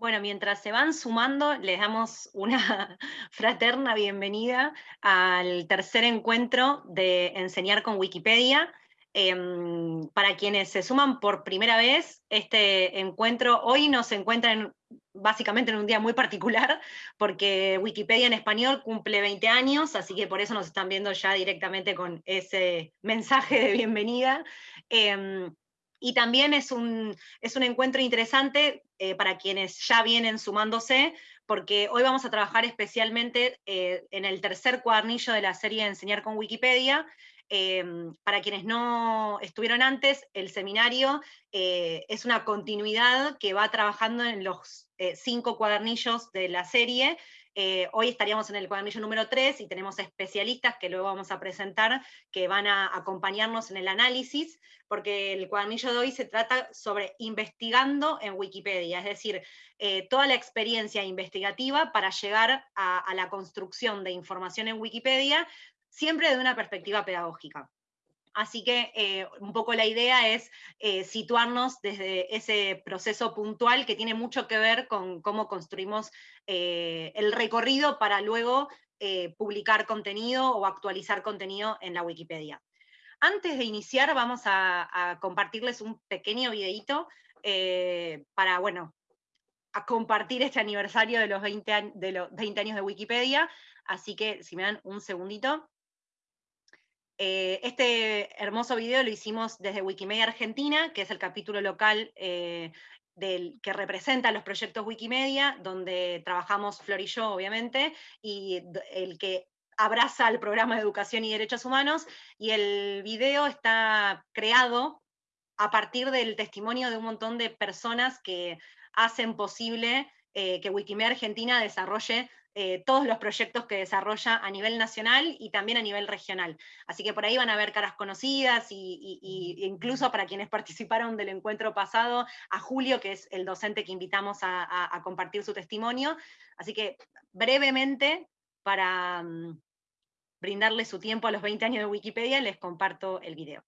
Bueno, mientras se van sumando, les damos una fraterna bienvenida al tercer encuentro de Enseñar con Wikipedia. Em, para quienes se suman por primera vez, este encuentro hoy nos encuentra básicamente en un día muy particular, porque Wikipedia en español cumple 20 años, así que por eso nos están viendo ya directamente con ese mensaje de bienvenida. Em, y también es un, es un encuentro interesante eh, para quienes ya vienen sumándose, porque hoy vamos a trabajar especialmente eh, en el tercer cuadernillo de la serie Enseñar con Wikipedia. Em, para quienes no estuvieron antes, el seminario eh, es una continuidad que va trabajando en los cinco cuadernillos de la serie, eh, hoy estaríamos en el cuadernillo número 3 y tenemos especialistas que luego vamos a presentar que van a acompañarnos en el análisis, porque el cuadernillo de hoy se trata sobre investigando en Wikipedia, es decir, eh, toda la experiencia investigativa para llegar a la construcción de información en Wikipedia, siempre de una perspectiva pedagógica. Así que eh, un poco la idea es eh, situarnos desde ese proceso puntual que tiene mucho que ver con cómo construimos eh, el recorrido para luego publicar contenido o actualizar contenido en la Wikipedia. Antes de iniciar vamos a, compartirles un pequeño videito para, bueno, a compartir este aniversario de los 20, de los 20 años de Wikipedia, así que si me dan un segundito. Eh, este hermoso video lo hicimos desde Wikimedia Argentina, que es el capítulo local eh, que representa los proyectos Wikimedia, donde trabajamos Flor y yo, obviamente, y el que abraza el programa de educación y derechos humanos, y el video está creado a partir del testimonio de un montón de personas que hacen posible eh, que Wikimedia Argentina desarrolle eh, todos los proyectos que desarrolla a nivel nacional y también a nivel regional. Así que por ahí van a ver caras conocidas y, incluso para quienes participaron del encuentro pasado, a Julio, que es el docente que invitamos a, compartir su testimonio. Así que brevemente, para mm, brindarle su tiempo a los 20 años de Wikipedia, les comparto el video.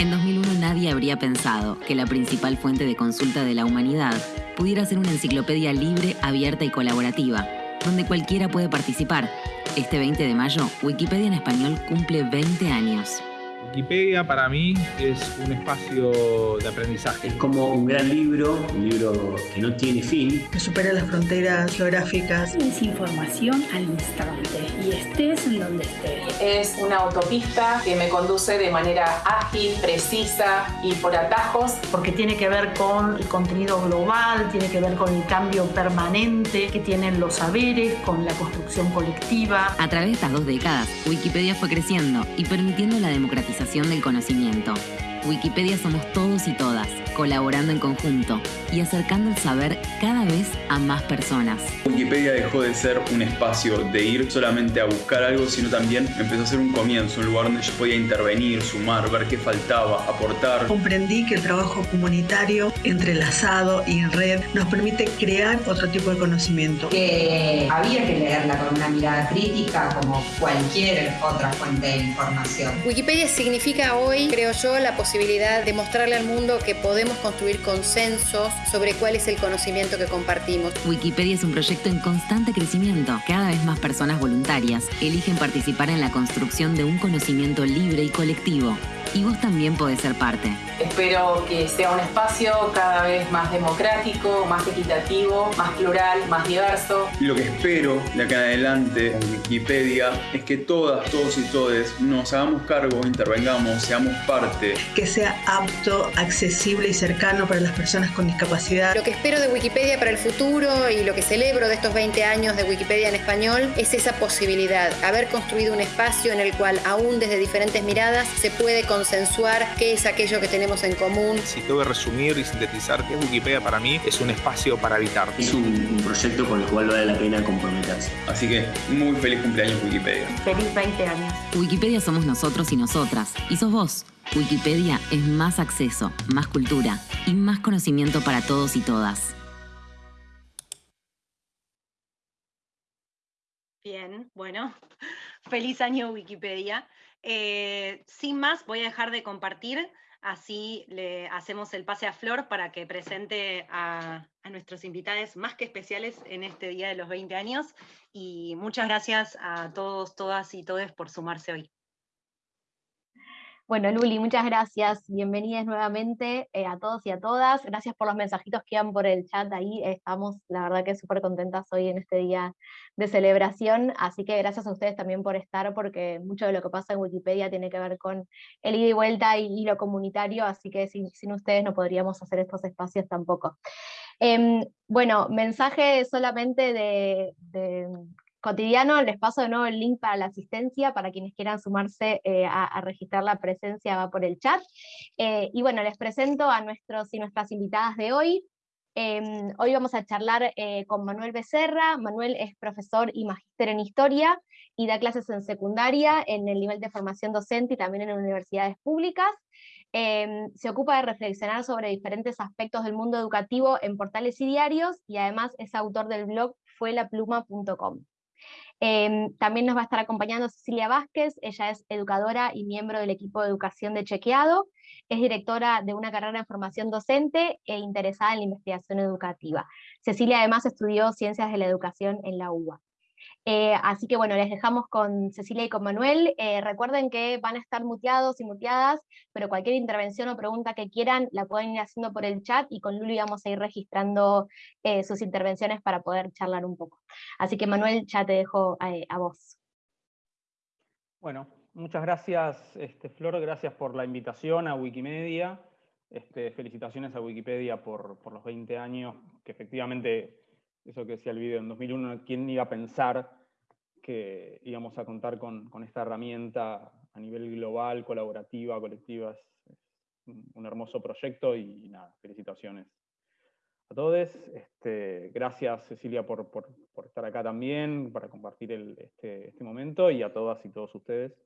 En 2001 nadie habría pensado que la principal fuente de consulta de la humanidad pudiera ser una enciclopedia libre, abierta y colaborativa, donde cualquiera puede participar. Este 20 de mayo, Wikipedia en español cumple 20 años. Wikipedia para mí es un espacio de aprendizaje. Es como un gran libro, un libro que no tiene fin. Que supera las fronteras geográficas. Es información al instante y estés en donde estés. Es una autopista que me conduce de manera ágil, precisa y por atajos. Porque tiene que ver con el contenido global, tiene que ver con el cambio permanente que tienen los saberes, con la construcción colectiva. A través de estas dos décadas, Wikipedia fue creciendo y permitiendo la democratización del conocimiento. Wikipedia somos todos y todas, colaborando en conjunto y acercando el saber cada vez a más personas. Wikipedia dejó de ser un espacio de ir solamente a buscar algo, sino también empezó a ser un comienzo, un lugar donde yo podía intervenir, sumar, ver qué faltaba, aportar. Comprendí que el trabajo comunitario, entrelazado y en red, nos permite crear otro tipo de conocimiento. Que había que leerla con una mirada crítica como cualquier otra fuente de información. Wikipedia significa hoy, creo yo, la posibilidad de mostrarle al mundo que podemos construir consensos sobre cuál es el conocimiento que compartimos. Wikipedia es un proyecto en constante crecimiento. Cada vez más personas voluntarias eligen participar en la construcción de un conocimiento libre y colectivo y vos también podés ser parte. Espero que sea un espacio cada vez más democrático, más equitativo, más plural, más diverso. Lo que espero de acá en adelante en Wikipedia es que todas, todos y todes nos hagamos cargo, intervengamos, seamos parte. Que sea apto, accesible y cercano para las personas con discapacidad. Lo que espero de Wikipedia para el futuro y lo que celebro de estos 20 años de Wikipedia en español es esa posibilidad, haber construido un espacio en el cual aún desde diferentes miradas se puede consensuar qué es aquello que tenemos en común. Si tengo que resumir y sintetizar qué es Wikipedia para mí, es un espacio para habitar. Es un, proyecto con el cual vale la pena comprometerse. Así que muy feliz cumpleaños Wikipedia. Feliz 20 años. Wikipedia somos nosotros y nosotras. Y sos vos. Wikipedia es más acceso, más cultura y más conocimiento para todos y todas. Bien, bueno, feliz año Wikipedia. Eh, sin más, voy a dejar de compartir, así le hacemos el pase a Flor para que presente a, a, nuestros invitados más que especiales en este día de los 20 años. Y muchas gracias a todos, todas y todes por sumarse hoy. Bueno, Luli, muchas gracias. Bienvenidas nuevamente eh, a todos y a todas. Gracias por los mensajitos que iban por el chat ahí. Estamos, la verdad que súper contentas hoy en este día de celebración. Así que gracias a ustedes también por estar, porque mucho de lo que pasa en Wikipedia tiene que ver con el ida y vuelta y, lo comunitario, así que sin, ustedes no podríamos hacer estos espacios tampoco. Em, bueno, mensaje solamente de cotidiano, les paso de nuevo el link para la asistencia, para quienes quieran sumarse eh, a, registrar la presencia va por el chat. Eh, y bueno, les presento a nuestros y nuestras invitadas de hoy. Em, hoy vamos a charlar eh, con Manuel Becerra. Manuel es profesor y magíster en historia y da clases en secundaria, en el nivel de formación docente y también en universidades públicas. Em, se ocupa de reflexionar sobre diferentes aspectos del mundo educativo en portales y diarios, y además es autor del blog fuelapluma.com. Em, también nos va a estar acompañando Cecilia Vázquez, ella es educadora y miembro del equipo de educación de Chequeado, es directora de una carrera en formación docente e interesada en la investigación educativa. Cecilia además estudió ciencias de la educación en la UBA. Eh, así que bueno, les dejamos con Cecilia y con Manuel. Eh, recuerden que van a estar muteados y muteadas, pero cualquier intervención o pregunta que quieran la pueden ir haciendo por el chat y con Luli vamos a ir registrando eh, sus intervenciones para poder charlar un poco. Así que Manuel, ya te dejo a vos. Bueno, muchas gracias este, Flor, gracias por la invitación a Wikimedia. Este, felicitaciones a Wikipedia por, por los 20 años, que efectivamente eso que decía el video en 2001, ¿quién iba a pensar que íbamos a contar con, esta herramienta a nivel global, colaborativa, colectiva? Es, un hermoso proyecto y nada, felicitaciones a todos. Este, gracias Cecilia por, estar acá también, para compartir este, este, momento y a todas y todos ustedes.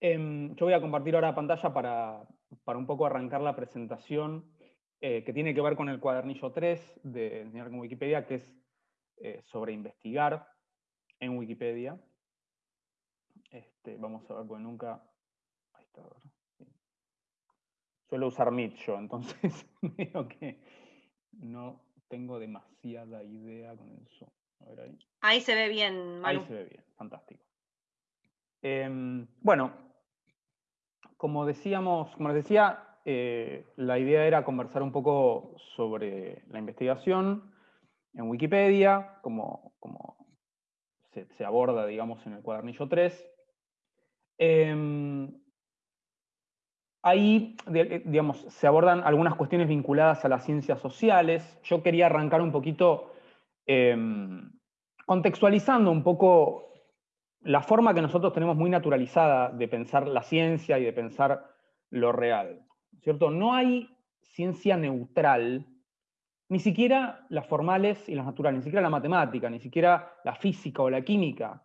Em, yo voy a compartir ahora pantalla para un poco arrancar la presentación eh, que tiene que ver con el cuadernillo 3 de Enseñar con Wikipedia, que es eh, sobre investigar en Wikipedia. Este, vamos a ver, porque nunca... Ahí está, Suelo usar Meet yo, entonces veo que no tengo demasiada idea con eso. ahí. ahí. se ve bien, Manu. Ahí se ve bien, fantástico. Em, bueno, como decíamos, como les decía, eh, la idea era conversar un poco sobre la investigación en Wikipedia, como, se, aborda, digamos, en el cuadernillo 3. Em, ahí, digamos, se abordan algunas cuestiones vinculadas a las ciencias sociales. Yo quería arrancar un poquito em, contextualizando un poco la forma que nosotros tenemos muy naturalizada de pensar la ciencia y de pensar lo real. ¿Cierto? No hay ciencia neutral, ni siquiera las formales y las naturales, ni siquiera la matemática, ni siquiera la física o la química,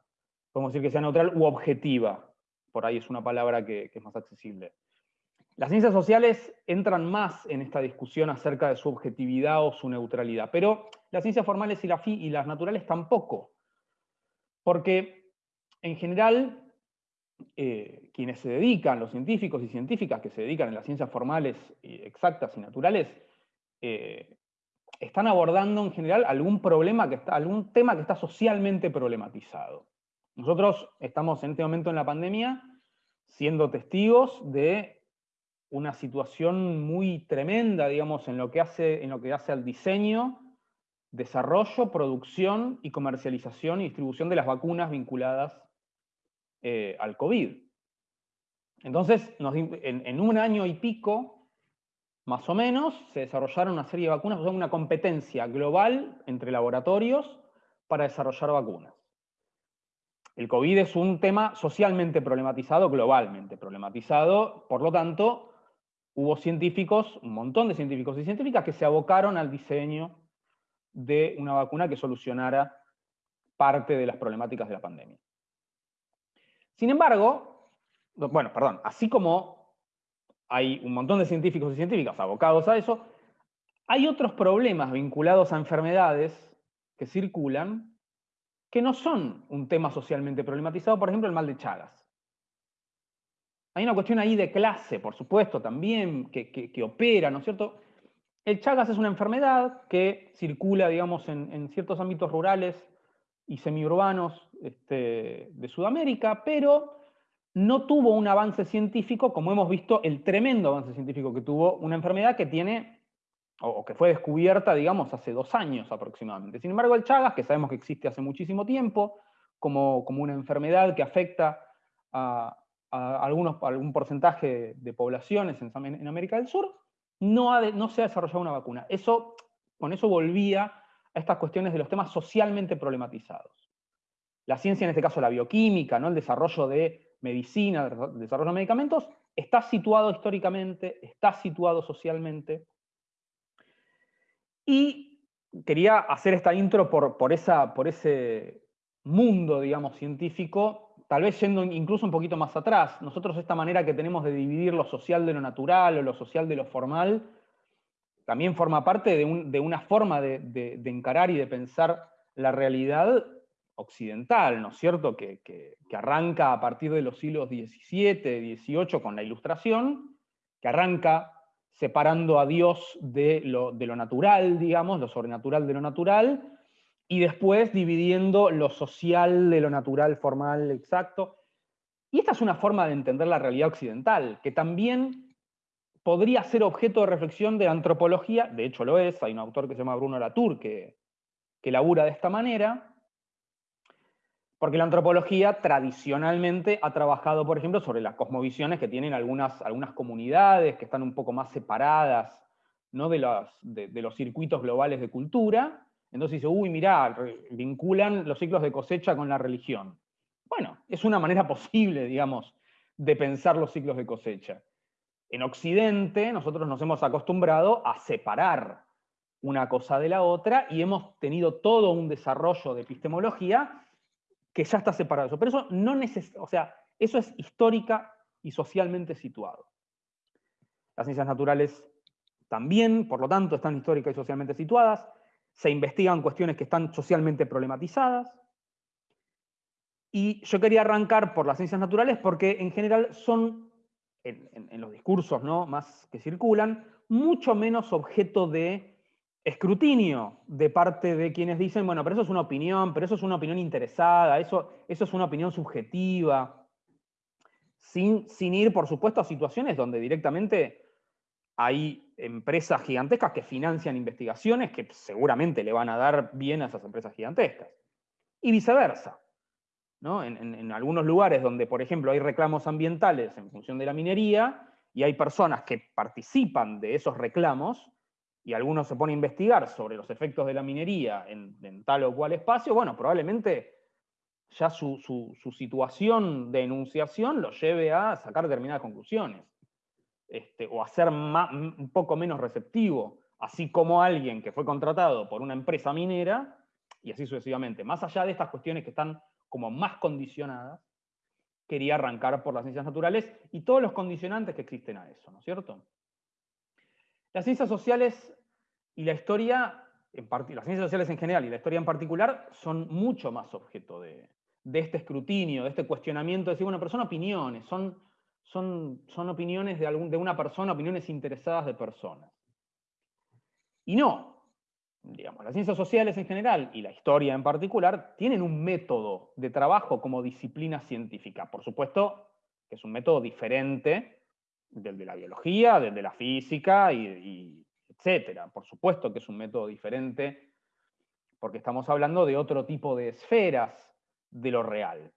podemos decir que sea neutral u objetiva, por ahí es una palabra que, es más accesible. Las ciencias sociales entran más en esta discusión acerca de su objetividad o su neutralidad, pero las ciencias formales y, y las naturales tampoco, porque en general eh, quienes se dedican, los científicos y científicas que se dedican en las ciencias formales, exactas y naturales, eh, están abordando en general algún problema que está, algún tema que está socialmente problematizado. Nosotros estamos en este momento en la pandemia siendo testigos de una situación muy tremenda, digamos, en lo que hace, en lo que hace al diseño, desarrollo, producción y comercialización y distribución de las vacunas vinculadas eh, al COVID. Entonces, en, un año y pico, más o menos, se desarrollaron una serie de vacunas, o sea, una competencia global entre laboratorios para desarrollar vacunas. El COVID es un tema socialmente problematizado, globalmente problematizado, por lo tanto, hubo científicos, un montón de científicos y científicas que se abocaron al diseño de una vacuna que solucionara parte de las problemáticas de la pandemia. Sin embargo, bueno, perdón, así como hay un montón de científicos y científicas abocados a eso, hay otros problemas vinculados a enfermedades que circulan que no son un tema socialmente problematizado, por ejemplo, el mal de Chagas. Hay una cuestión ahí de clase, por supuesto, también, que, opera, ¿no es cierto? El Chagas es una enfermedad que circula, digamos, en, ciertos ámbitos rurales y semiurbanos este, de Sudamérica, pero no tuvo un avance científico, como hemos visto, el tremendo avance científico que tuvo una enfermedad que tiene, o que fue descubierta, digamos, hace dos años aproximadamente. Sin embargo, el Chagas, que sabemos que existe hace muchísimo tiempo, como, como una enfermedad que afecta a, algunos, algún porcentaje de poblaciones en, América del Sur, no, no se ha desarrollado una vacuna. Eso, con eso volvía a estas cuestiones de los temas socialmente problematizados. La ciencia, en este caso la bioquímica, ¿no? el desarrollo de medicina, el desarrollo de medicamentos, está situado históricamente, está situado socialmente. Y quería hacer esta intro por, por, esa, por ese mundo, digamos, científico tal vez yendo incluso un poquito más atrás, nosotros esta manera que tenemos de dividir lo social de lo natural o lo social de lo formal, también forma parte de, una forma de, encarar y de pensar la realidad occidental, ¿no es cierto? Que, arranca a partir de los siglos XVII, XVIII con la Ilustración, que arranca separando a Dios de lo, de lo natural, digamos, lo sobrenatural de lo natural, y después dividiendo lo social de lo natural, formal, exacto. Y esta es una forma de entender la realidad occidental, que también podría ser objeto de reflexión de la antropología, de hecho lo es, hay un autor que se llama Bruno Latour que, que labura de esta manera, porque la antropología tradicionalmente ha trabajado, por ejemplo, sobre las cosmovisiones que tienen algunas, algunas comunidades que están un poco más separadas ¿no? de, los, de los circuitos globales de cultura, entonces dice, uy, mirá, vinculan los ciclos de cosecha con la religión. Bueno, es una manera posible, digamos, de pensar los ciclos de cosecha. En Occidente nosotros nos hemos acostumbrado a separar una cosa de la otra y hemos tenido todo un desarrollo de epistemología que ya está separado. Pero eso no o sea, eso es histórica y socialmente situado. Las ciencias naturales también, por lo tanto, están históricas y socialmente situadas se investigan cuestiones que están socialmente problematizadas. Y yo quería arrancar por las ciencias naturales porque en general son, en, los discursos ¿no? más que circulan, mucho menos objeto de escrutinio de parte de quienes dicen, bueno, pero eso es una opinión, pero eso es una opinión interesada, eso, eso es una opinión subjetiva, sin, sin ir, por supuesto, a situaciones donde directamente hay empresas gigantescas que financian investigaciones que seguramente le van a dar bien a esas empresas gigantescas. Y viceversa. En, algunos lugares donde, por ejemplo, hay reclamos ambientales en función de la minería y hay personas que participan de esos reclamos y algunos se ponen a investigar sobre los efectos de la minería en, tal o cual espacio, bueno, probablemente ya su, situación de enunciación lo lleve a sacar determinadas conclusiones. Este, o a ser un poco menos receptivo, así como alguien que fue contratado por una empresa minera, y así sucesivamente. Más allá de estas cuestiones que están como más condicionadas, quería arrancar por las ciencias naturales y todos los condicionantes que existen a eso, ¿no es cierto? Las ciencias sociales y la historia, en las ciencias sociales en general y la historia en particular, son mucho más objeto de, este escrutinio, de este cuestionamiento, de decir, bueno, pero son opiniones, son son, son opiniones de, algún, de una persona, opiniones interesadas de personas. Y no, digamos, las ciencias sociales en general y la historia en particular tienen un método de trabajo como disciplina científica. Por supuesto que es un método diferente del de la biología, del de la física, y, etcétera. Por supuesto que es un método diferente porque estamos hablando de otro tipo de esferas de lo real.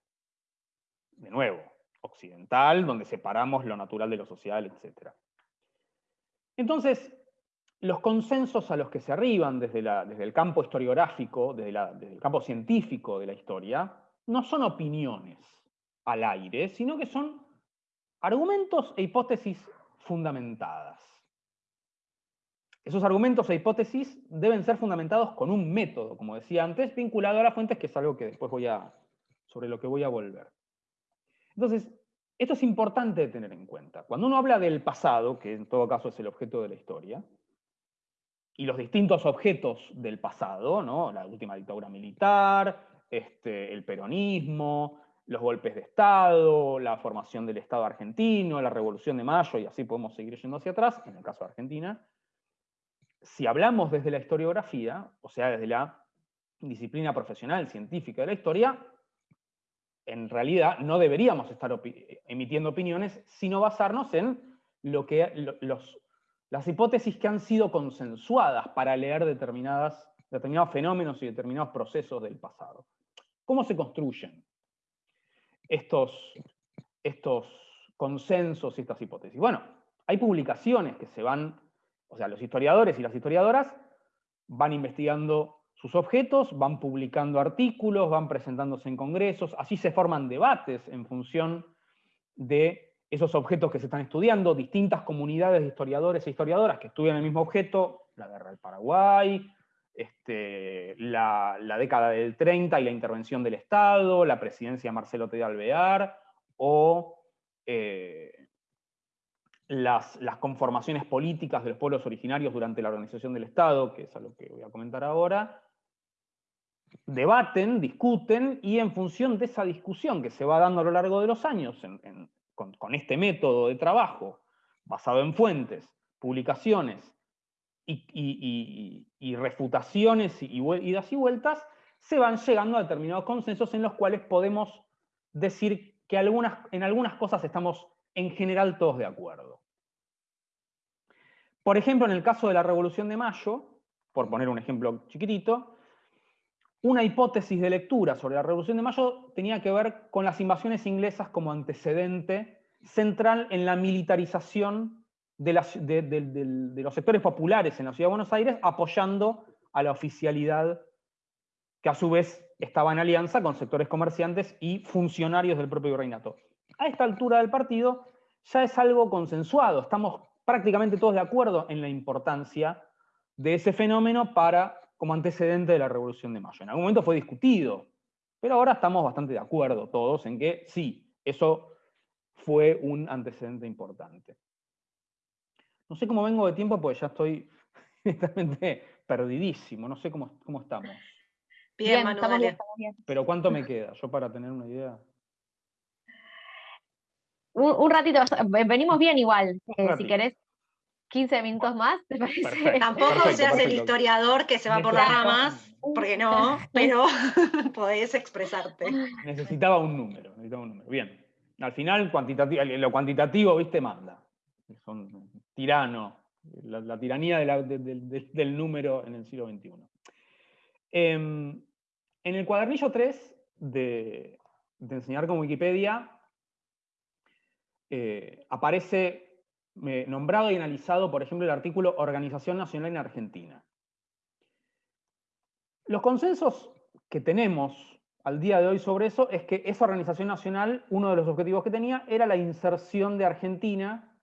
De nuevo, occidental, donde separamos lo natural de lo social, etc. Entonces, los consensos a los que se arriban desde, el campo historiográfico, desde, desde, el campo científico de la historia, no son opiniones al aire, sino que son argumentos e hipótesis fundamentadas. Esos argumentos e hipótesis deben ser fundamentados con un método, como decía antes, vinculado a las fuentes, que es algo que después voy a, sobre lo que voy a volver. Entonces, esto es importante de tener en cuenta. Cuando uno habla del pasado, que en todo caso es el objeto de la historia, y los distintos objetos del pasado, ¿no? la última dictadura militar, este, el peronismo, los golpes de Estado, la formación del Estado argentino, la Revolución de Mayo, y así podemos seguir yendo hacia atrás, en el caso de Argentina. Si hablamos desde la historiografía, o sea, desde la disciplina profesional, científica de la historia, en realidad no deberíamos estar emitiendo opiniones, sino basarnos en lo que, los, las hipótesis que han sido consensuadas para leer determinados fenómenos y determinados procesos del pasado. ¿Cómo se construyen estos consensos y estas hipótesis? Bueno, hay publicaciones que se van, o sea, los historiadores y las historiadoras van investigando sus objetos, van publicando artículos, van presentándose en congresos, así se forman debates en función de esos objetos que se están estudiando, distintas comunidades de historiadores e historiadoras que estudian el mismo objeto, la guerra del Paraguay, este, la, década del 30 y la intervención del Estado, la presidencia de Marcelo T. Alvear, o eh, las, las, conformaciones políticas de los pueblos originarios durante la organización del Estado, que es a lo que voy a comentar ahora, debaten, discuten, y en función de esa discusión que se va dando a lo largo de los años con, este método de trabajo, basado en fuentes, publicaciones y, refutaciones y, idas y vueltas, se van llegando a determinados consensos en los cuales podemos decir que en algunas cosas estamos en general todos de acuerdo. Por ejemplo, en el caso de la Revolución de Mayo, por poner un ejemplo chiquitito, una hipótesis de lectura sobre la Revolución de Mayo tenía que ver con las invasiones inglesas como antecedente central en la militarización de, los sectores populares en la Ciudad de Buenos Aires, apoyando a la oficialidad que a su vez estaba en alianza con sectores comerciantes y funcionarios del propio reinato. A esta altura del partido ya es algo consensuado, estamos prácticamente todos de acuerdo en la importancia de ese fenómeno para como antecedente de la Revolución de Mayo. En algún momento fue discutido, pero ahora estamos bastante de acuerdo todos en que sí, eso fue un antecedente importante. No sé cómo vengo de tiempo porque ya estoy directamente perdidísimo, no sé cómo, cómo estamos. Bien, estamos bien, Pero ¿cuánto me queda? Yo para tener una idea. Un, ratito, venimos bien igual. Eh, si querés 15 minutos más, ¿te parece? Tampoco seas el historiador que se va por las ramas, porque no, pero podés expresarte. Necesitaba un número, necesitaba un número. Bien. Al final, lo cuantitativo, viste, manda. Son tirano, la, tiranía del número en el siglo XXI. Em, en el cuadernillo 3 de, enseñar con Wikipedia, eh, aparece nombrado y analizado, por ejemplo, el artículo Organización Nacional en Argentina. Los consensos que tenemos al día de hoy sobre eso es que esa organización nacional, uno de los objetivos que tenía era la inserción de Argentina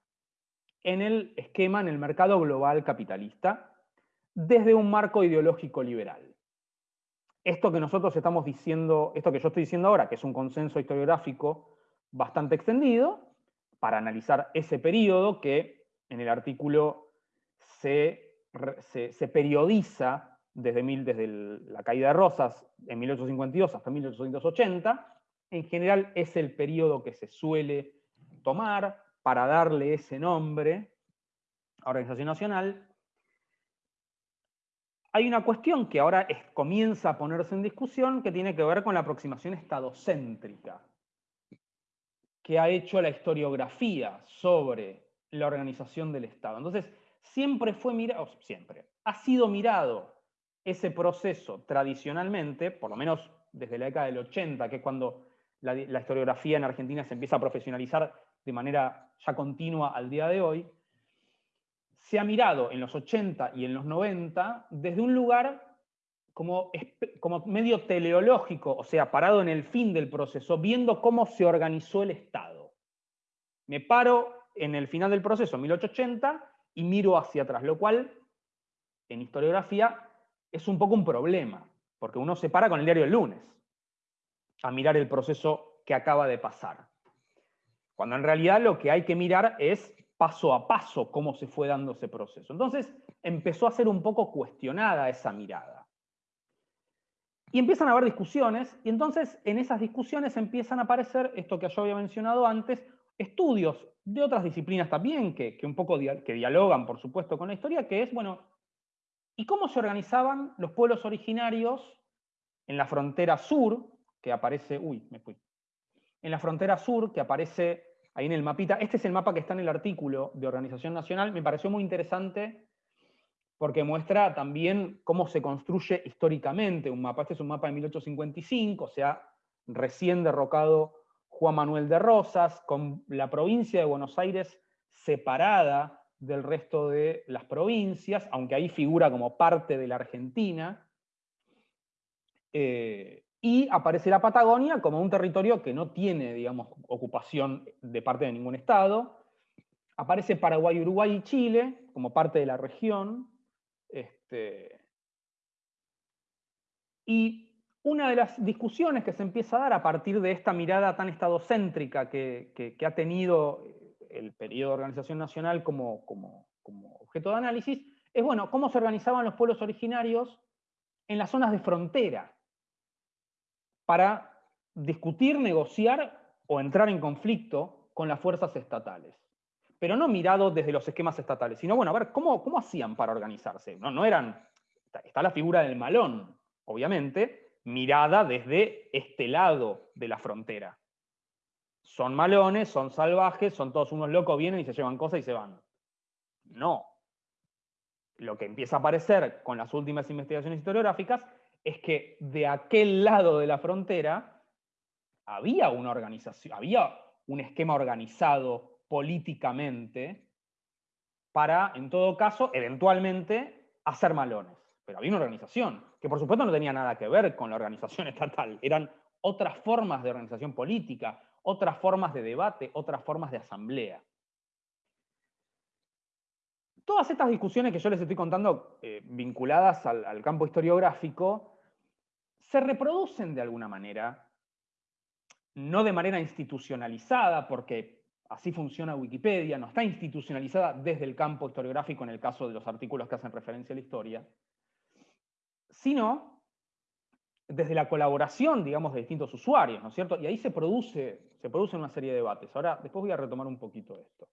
en el esquema, en el mercado global capitalista, desde un marco ideológico liberal. Esto que nosotros estamos diciendo, esto que yo estoy diciendo ahora, que es un consenso historiográfico bastante extendido, para analizar ese periodo que en el artículo se, periodiza desde, desde la caída de Rosas en 1852 hasta 1880. En general es el periodo que se suele tomar para darle ese nombre a Organización Nacional. Hay una cuestión que ahora comienza a ponerse en discusión que tiene que ver con la aproximación estadocéntrica que ha hecho la historiografía sobre la organización del Estado. Entonces, siempre fue mirado, siempre, ha sido mirado ese proceso tradicionalmente, por lo menos desde la década del 80, que es cuando la, la historiografía en Argentina se empieza a profesionalizar de manera ya continua al día de hoy, se ha mirado en los 80 y en los 90 desde un lugar como, como medio teleológico, o sea, parado en el fin del proceso, viendo cómo se organizó el Estado. Me paro en el final del proceso, 1880, y miro hacia atrás, lo cual en historiografía es un poco un problema, porque uno se para con el diario del lunes a mirar el proceso que acaba de pasar. Cuando en realidad lo que hay que mirar es paso a paso cómo se fue dando ese proceso. Entonces empezó a ser un poco cuestionada esa mirada. Y empiezan a haber discusiones, y entonces en esas discusiones empiezan a aparecer, esto que yo había mencionado antes, estudios de otras disciplinas también, que, un poco que dialogan, por supuesto, con la historia, que es, bueno, ¿y cómo se organizaban los pueblos originarios en la frontera sur, que aparece, uy, me fui, en la frontera sur, que aparece ahí en el mapita, este es el mapa que está en el artículo de Organización Nacional, me pareció muy interesante porque muestra también cómo se construye históricamente un mapa. Este es un mapa de 1855, o sea, recién derrocado Juan Manuel de Rosas, con la provincia de Buenos Aires separada del resto de las provincias, aunque ahí figura como parte de la Argentina. Eh, y aparece la Patagonia como un territorio que no tiene, digamos, ocupación de parte de ningún estado. Aparece Paraguay, Uruguay y Chile como parte de la región. Este, y una de las discusiones que se empieza a dar a partir de esta mirada tan estadocéntrica que, ha tenido el periodo de organización nacional como, como, objeto de análisis, es bueno, cómo se organizaban los pueblos originarios en las zonas de frontera para discutir, negociar o entrar en conflicto con las fuerzas estatales pero no mirado desde los esquemas estatales, sino, bueno, a ver, ¿cómo, cómo hacían para organizarse? No, no eran, está la figura del malón, obviamente, mirada desde este lado de la frontera. Son malones, son salvajes, son todos unos locos, vienen y se llevan cosas y se van. No. Lo que empieza a aparecer con las últimas investigaciones historiográficas es que de aquel lado de la frontera había una organización, había un esquema organizado políticamente para, en todo caso, eventualmente, hacer malones. Pero había una organización, que por supuesto no tenía nada que ver con la organización estatal, eran otras formas de organización política, otras formas de debate, otras formas de asamblea. Todas estas discusiones que yo les estoy contando, eh, vinculadas al, al campo historiográfico, se reproducen de alguna manera, no de manera institucionalizada, porque así funciona Wikipedia, no está institucionalizada desde el campo historiográfico en el caso de los artículos que hacen referencia a la historia, sino desde la colaboración, digamos, de distintos usuarios, ¿no es cierto? Y ahí se produce, se produce una serie de debates. Ahora, después voy a retomar un poquito esto.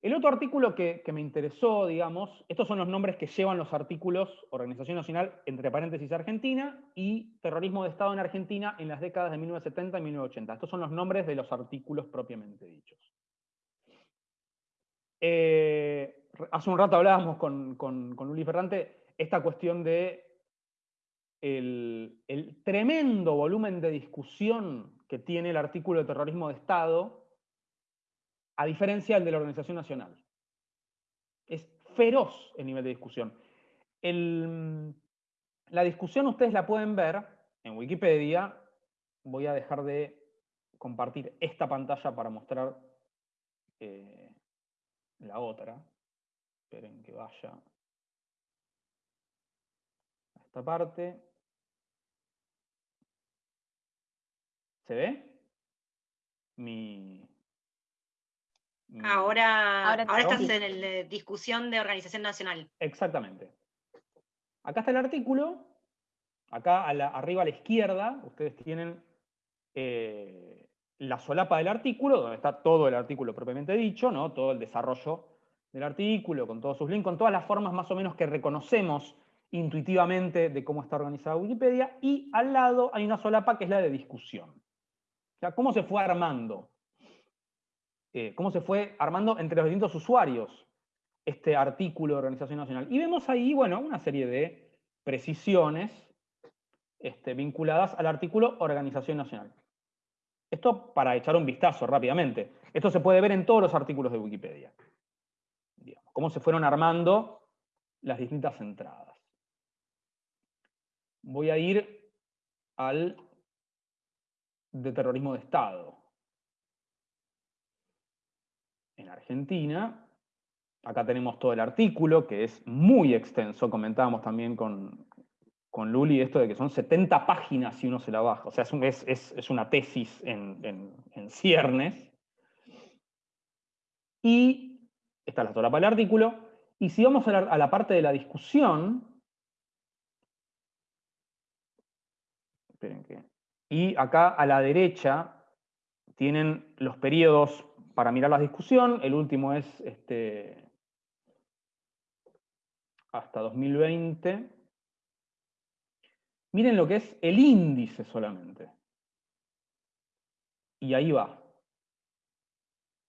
El otro artículo que, me interesó, digamos, estos son los nombres que llevan los artículos Organización Nacional, entre paréntesis Argentina, y Terrorismo de Estado en Argentina en las décadas de 1970 y 1980. Estos son los nombres de los artículos propiamente dichos. Eh, hace un rato hablábamos con, con, con Ferrante esta cuestión de el, el tremendo volumen de discusión que tiene el artículo de terrorismo de Estado a diferencia del de la Organización Nacional. Es feroz el nivel de discusión. la discusión ustedes la pueden ver en Wikipedia. Voy a dejar de compartir esta pantalla para mostrar eh, la otra. Esperen que vaya a esta parte. ¿Se ve? Mi, Mm. Ahora, ahora, estás en la discusión de organización nacional. Exactamente. Acá está el artículo. Acá arriba a la izquierda, ustedes tienen eh, la solapa del artículo, donde está todo el artículo propiamente dicho, ¿no? todo el desarrollo del artículo, con todos sus links, con todas las formas más o menos que reconocemos intuitivamente de cómo está organizada Wikipedia, y al lado hay una solapa que es la de discusión. O sea, cómo se fue armando eh, cómo se fue armando entre los distintos usuarios este artículo de Organización Nacional. Y vemos ahí, bueno, una serie de precisiones este, vinculadas al artículo Organización Nacional. Esto para echar un vistazo rápidamente. Esto se puede ver en todos los artículos de Wikipedia. cómo se fueron armando las distintas entradas. Voy a ir al de terrorismo de Estado en Argentina. Acá tenemos todo el artículo, que es muy extenso, comentábamos también con, con Luli esto de que son 70 páginas si uno se la baja, o sea, es, una tesis en, ciernes. Y esta es la solapa del artículo. Y si vamos a la, a la parte de la discusión, esperen que... Y acá a la derecha tienen los periodos para mirar la discusión. El último es este, hasta 2020. Miren lo que es el índice solamente. Y ahí va.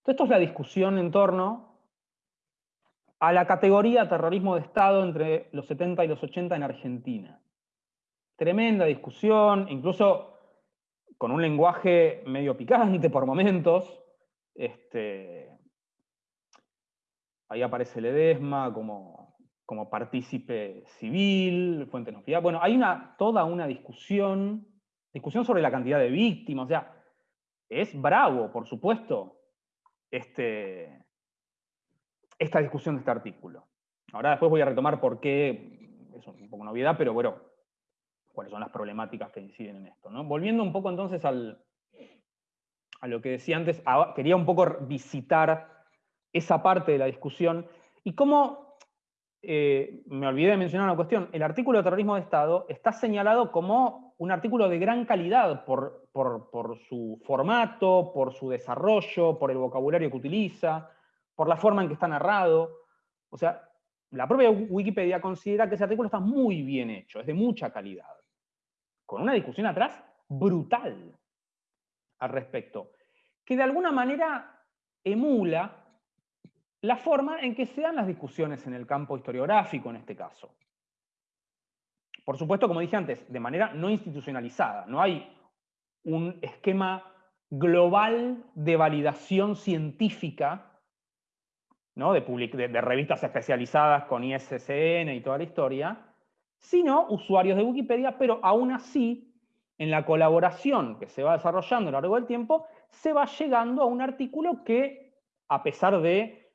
Esto es la discusión en torno a la categoría terrorismo de Estado entre los 70 y los 80 en Argentina. Tremenda discusión, incluso con un lenguaje medio picante por momentos. Este, ahí aparece Ledesma como, como partícipe civil, Fuente Nofía. Bueno, hay una, toda una discusión, discusión sobre la cantidad de víctimas, o sea, es bravo, por supuesto, este, esta discusión de este artículo. Ahora después voy a retomar por qué, es un poco novedad, pero bueno, cuáles son las problemáticas que inciden en esto. Volviendo un poco entonces al, a lo que decía antes, quería un poco visitar esa parte de la discusión y cómo, eh, me olvidé de mencionar una cuestión, el artículo de terrorismo de Estado está señalado como un artículo de gran calidad por, por, su formato, por su desarrollo, por el vocabulario que utiliza, por la forma en que está narrado. O sea, la propia Wikipedia considera que ese artículo está muy bien hecho, es de mucha calidad, con una discusión atrás brutal al respecto, que de alguna manera emula la forma en que se dan las discusiones en el campo historiográfico en este caso. Por supuesto, como dije antes, de manera no institucionalizada. No hay un esquema global de validación científica, ¿no? de, revistas especializadas con ISSN y toda la historia, sino usuarios de Wikipedia, pero aún así, en la colaboración que se va desarrollando a lo largo del tiempo, se va llegando a un artículo que, a pesar de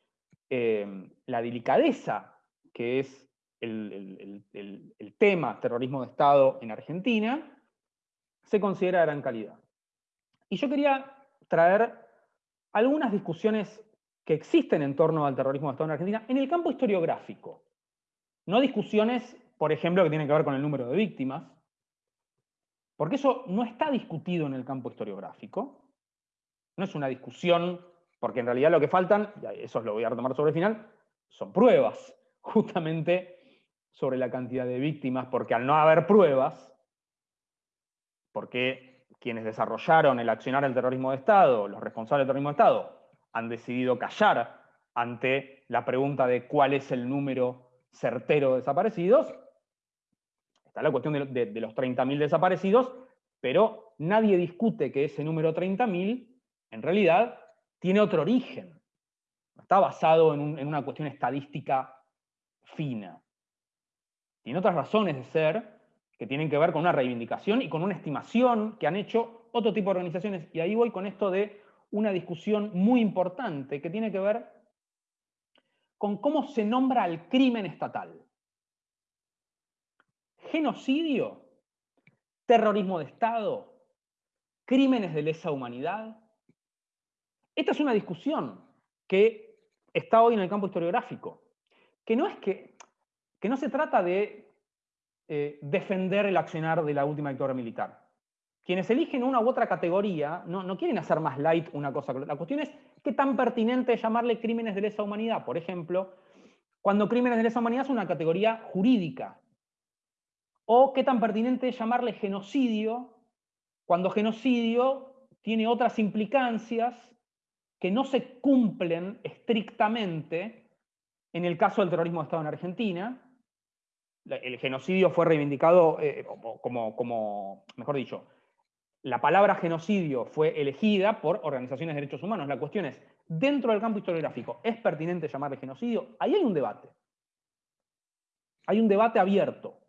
eh, la delicadeza que es el, tema terrorismo de Estado en Argentina, se considera de gran calidad. Y yo quería traer algunas discusiones que existen en torno al terrorismo de Estado en Argentina en el campo historiográfico. No discusiones, por ejemplo, que tienen que ver con el número de víctimas, porque eso no está discutido en el campo historiográfico. No es una discusión, porque en realidad lo que faltan, y eso lo voy a retomar sobre el final, son pruebas, justamente sobre la cantidad de víctimas, porque al no haber pruebas, porque quienes desarrollaron el accionar del terrorismo de Estado, los responsables del terrorismo de Estado, han decidido callar ante la pregunta de cuál es el número certero de desaparecidos, está la cuestión de, los 30.000 desaparecidos, pero nadie discute que ese número 30.000 en realidad tiene otro origen. Está basado en, en una cuestión estadística fina. Tiene otras razones de ser que tienen que ver con una reivindicación y con una estimación que han hecho otro tipo de organizaciones. Y ahí voy con esto de una discusión muy importante que tiene que ver con cómo se nombra al crimen estatal. Genocidio, terrorismo de Estado, crímenes de lesa humanidad. Esta es una discusión que está hoy en el campo historiográfico, que no es que que no se trata de eh, defender el accionar de la última dictadura militar. Quienes eligen una u otra categoría no, quieren hacer más light una cosa. La cuestión es qué tan pertinente es llamarle crímenes de lesa humanidad. Por ejemplo, cuando crímenes de lesa humanidad es una categoría jurídica. O qué tan pertinente es llamarle genocidio cuando genocidio tiene otras implicancias que no se cumplen estrictamente en el caso del terrorismo de Estado en Argentina, el genocidio fue reivindicado eh, como, como, mejor dicho, la palabra genocidio fue elegida por organizaciones de derechos humanos. La cuestión es, dentro del campo historiográfico, ¿es pertinente llamarle genocidio? Ahí hay un debate. Hay un debate abierto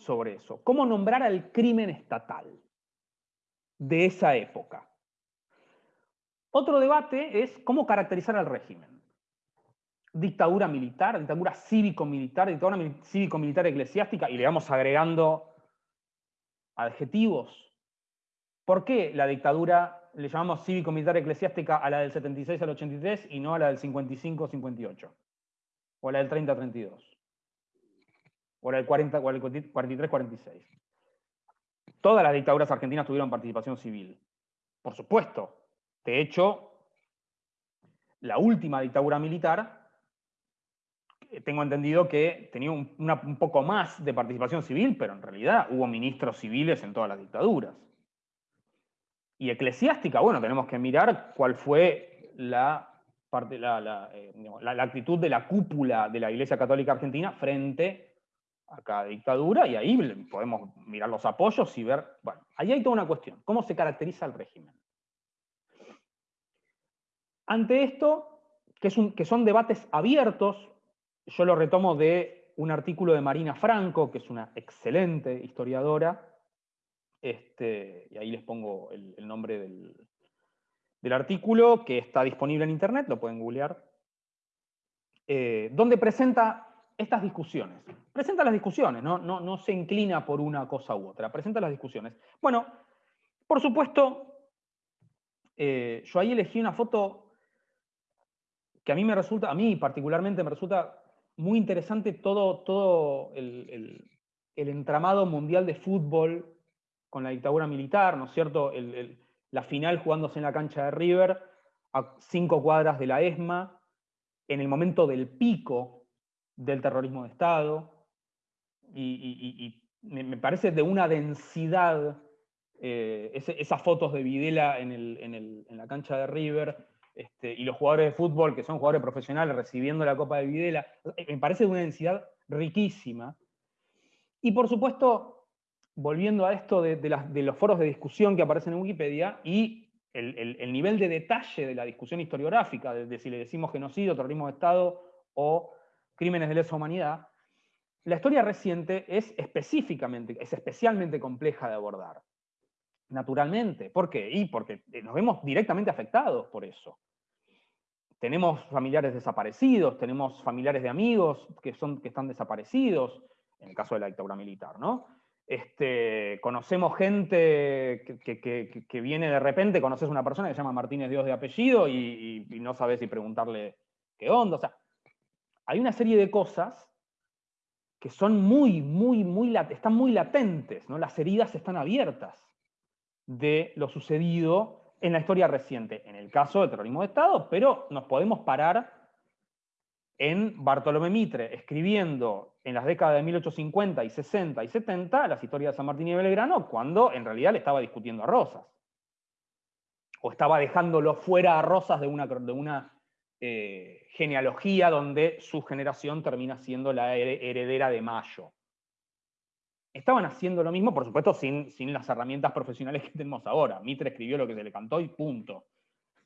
sobre eso. ¿Cómo nombrar al crimen estatal de esa época? Otro debate es cómo caracterizar al régimen dictadura militar, dictadura cívico-militar, dictadura cívico-militar eclesiástica, y le vamos agregando adjetivos. ¿Por qué la dictadura le llamamos cívico-militar eclesiástica a la del 76 al 83 y no a la del 55-58? O a la del 30-32? O a la del 43-46? todas las dictaduras argentinas tuvieron participación civil. Por supuesto. De hecho, la última dictadura militar, eh, tengo entendido que tenía un, poco más de participación civil, pero en realidad hubo ministros civiles en todas las dictaduras. Y eclesiástica, bueno, tenemos que mirar cuál fue la eh, la, actitud de la cúpula de la Iglesia Católica Argentina frente a cada dictadura, y ahí podemos mirar los apoyos y ver, bueno, ahí hay toda una cuestión, ¿cómo se caracteriza el régimen? Ante esto, que, es un, que son debates abiertos, yo lo retomo de un artículo de Marina Franco, que es una excelente historiadora, este, y ahí les pongo el nombre del, del artículo que está disponible en internet, lo pueden googlear, eh, donde presenta estas discusiones. Presenta las discusiones, ¿no? No, no se inclina por una cosa u otra, presenta las discusiones. Bueno, por supuesto, eh, yo ahí elegí una foto que a mí me resulta, a mí particularmente me resulta muy interesante todo, todo el, entramado mundial de fútbol con la dictadura militar, ¿no es cierto? el, la final jugándose en la cancha de River, a cinco cuadras de la ESMA, en el momento del pico del terrorismo de Estado, y, me, parece de una densidad, eh, esas fotos de Videla en, la cancha de River, este, y los jugadores de fútbol, que son jugadores profesionales, recibiendo la Copa de Videla, eh, me parece de una densidad riquísima. Y por supuesto, volviendo a esto de, los foros de discusión que aparecen en Wikipedia y el, nivel de detalle de la discusión historiográfica, de, si le decimos genocidio, terrorismo de Estado o crímenes de lesa humanidad, la historia reciente es específicamente, es especialmente compleja de abordar. Naturalmente. ¿Por qué? Y porque nos vemos directamente afectados por eso. Tenemos familiares desaparecidos, tenemos familiares de amigos que, son, que están desaparecidos, en el caso de la dictadura militar, ¿no? Este, conocemos gente que, viene de repente, conoces una persona que se llama Martínez Dios de apellido y, no sabes si preguntarle qué onda. O sea, hay una serie de cosas que son muy, muy, muy, están muy latentes, ¿no? Las heridas están abiertas de lo sucedido en la historia reciente, en el caso del terrorismo de Estado, pero nos podemos parar en Bartolomé Mitre, escribiendo en las décadas de 1850 y 60 y 70 las historias de San Martín y Belgrano, cuando en realidad le estaba discutiendo a Rosas. O estaba dejándolo fuera a Rosas de una, de una eh, genealogía donde su generación termina siendo la heredera de Mayo. Estaban haciendo lo mismo, por supuesto, sin, sin las herramientas profesionales que tenemos ahora. Mitre escribió lo que se le cantó y punto.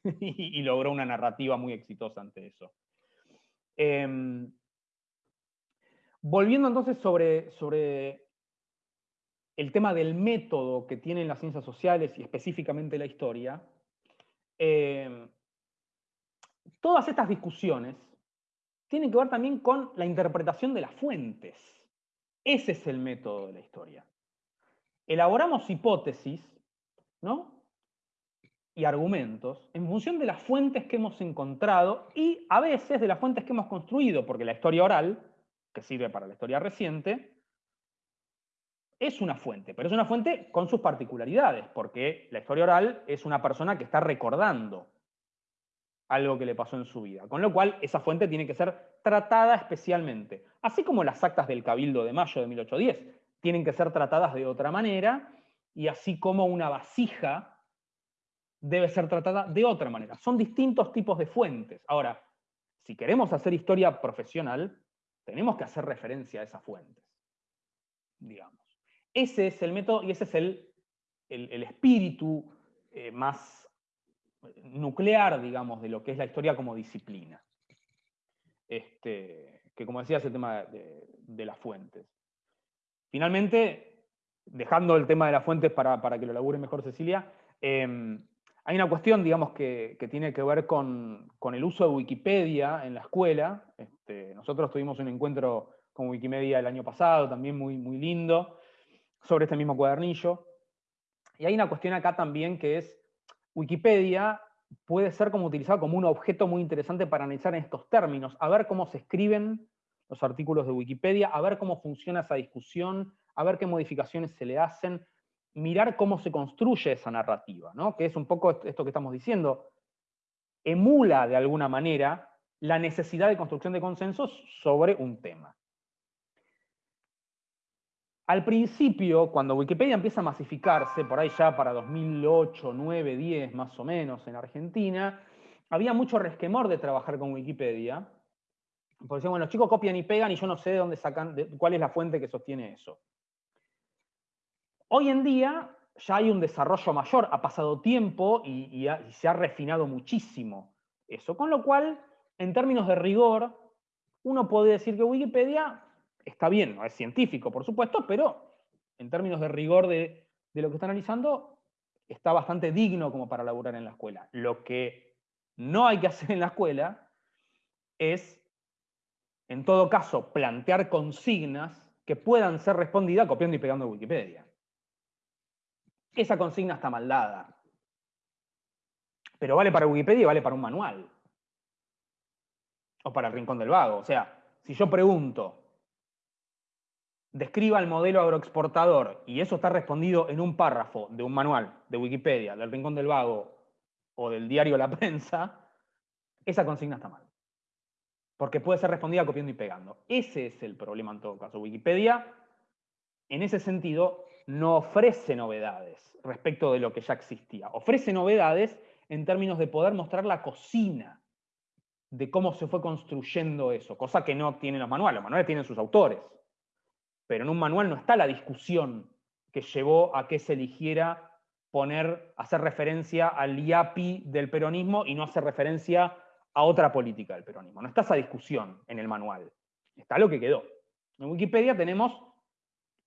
y logró una narrativa muy exitosa ante eso. Em, volviendo entonces sobre, sobre el tema del método que tienen las ciencias sociales y específicamente la historia, em, todas estas discusiones tienen que ver también con la interpretación de las fuentes. Ese es el método de la historia. Elaboramos hipótesis, ¿no? y argumentos en función de las fuentes que hemos encontrado y a veces de las fuentes que hemos construido, porque la historia oral, que sirve para la historia reciente, es una fuente, pero es una fuente con sus particularidades, porque la historia oral es una persona que está recordando algo que le pasó en su vida, con lo cual esa fuente tiene que ser tratada especialmente, así como las actas del Cabildo de mayo de 1810 tienen que ser tratadas de otra manera, y así como una vasija debe ser tratada de otra manera. Son distintos tipos de fuentes. Ahora, si queremos hacer historia profesional, tenemos que hacer referencia a esas fuentes, digamos. Ese es el método y ese es el, el, espíritu eh, más nuclear, digamos, de lo que es la historia como disciplina. Este, que como decía, es el tema de, las fuentes. Finalmente, dejando el tema de las fuentes para, que lo labure mejor Cecilia, em, hay una cuestión, digamos, que, tiene que ver con, el uso de Wikipedia en la escuela. Este, nosotros tuvimos un encuentro con Wikimedia el año pasado, también muy, muy lindo, sobre este mismo cuadernillo. Y hay una cuestión acá también que es, Wikipedia puede ser como utilizado como un objeto muy interesante para analizar en estos términos, a ver cómo se escriben los artículos de Wikipedia, a ver cómo funciona esa discusión, a ver qué modificaciones se le hacen, mirar cómo se construye esa narrativa, ¿no? que es un poco esto que estamos diciendo, emula de alguna manera la necesidad de construcción de consensos sobre un tema. Al principio, cuando Wikipedia empieza a masificarse, por ahí ya para 2008, 9, 10 más o menos en Argentina, había mucho resquemor de trabajar con Wikipedia, porque decían, bueno, los chicos copian y pegan y yo no sé de dónde sacan, cuál es la fuente que sostiene eso. Hoy en día ya hay un desarrollo mayor, ha pasado tiempo y, se ha refinado muchísimo eso, con lo cual, en términos de rigor, uno puede decir que Wikipedia está bien, no es científico, por supuesto, pero en términos de rigor de, de lo que está analizando, está bastante digno como para laburar en la escuela. Lo que no hay que hacer en la escuela es, en todo caso, plantear consignas que puedan ser respondidas copiando y pegando de Wikipedia. Esa consigna está mal dada. Pero vale para Wikipedia y vale para un manual. O para el Rincón del Vago. O sea, si yo pregunto, describa el modelo agroexportador y eso está respondido en un párrafo de un manual de Wikipedia, del Rincón del Vago o del diario La Prensa, esa consigna está mal. Porque puede ser respondida copiando y pegando. Ese es el problema en todo caso. Wikipedia, en ese sentido, no ofrece novedades respecto de lo que ya existía. Ofrece novedades en términos de poder mostrar la cocina de cómo se fue construyendo eso, cosa que no tienen los manuales. Los manuales tienen sus autores. Pero en un manual no está la discusión que llevó a que se eligiera poner, hacer referencia al IAPI del peronismo y no hacer referencia a otra política del peronismo. No está esa discusión en el manual. Está lo que quedó. En Wikipedia tenemos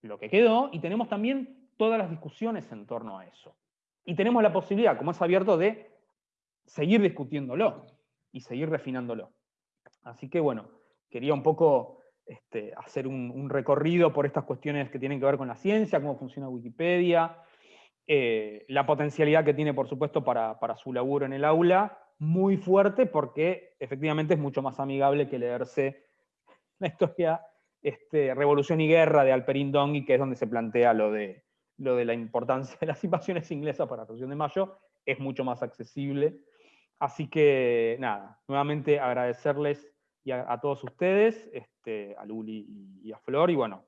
lo que quedó y tenemos también todas las discusiones en torno a eso. Y tenemos la posibilidad, como es abierto, de seguir discutiéndolo y seguir refinándolo. Así que bueno, quería un poco este, hacer un, recorrido por estas cuestiones que tienen que ver con la ciencia, cómo funciona Wikipedia, eh, la potencialidad que tiene, por supuesto, para, su laburo en el aula, muy fuerte porque efectivamente es mucho más amigable que leerse la historia este, Revolución y Guerra de Alperín Dongui, que es donde se plantea lo de, lo de la importancia de las invasiones inglesas para la Revolución de Mayo, es mucho más accesible. Así que, nada, nuevamente agradecerles a, todos ustedes, este, a Luli y, a Flor, y bueno,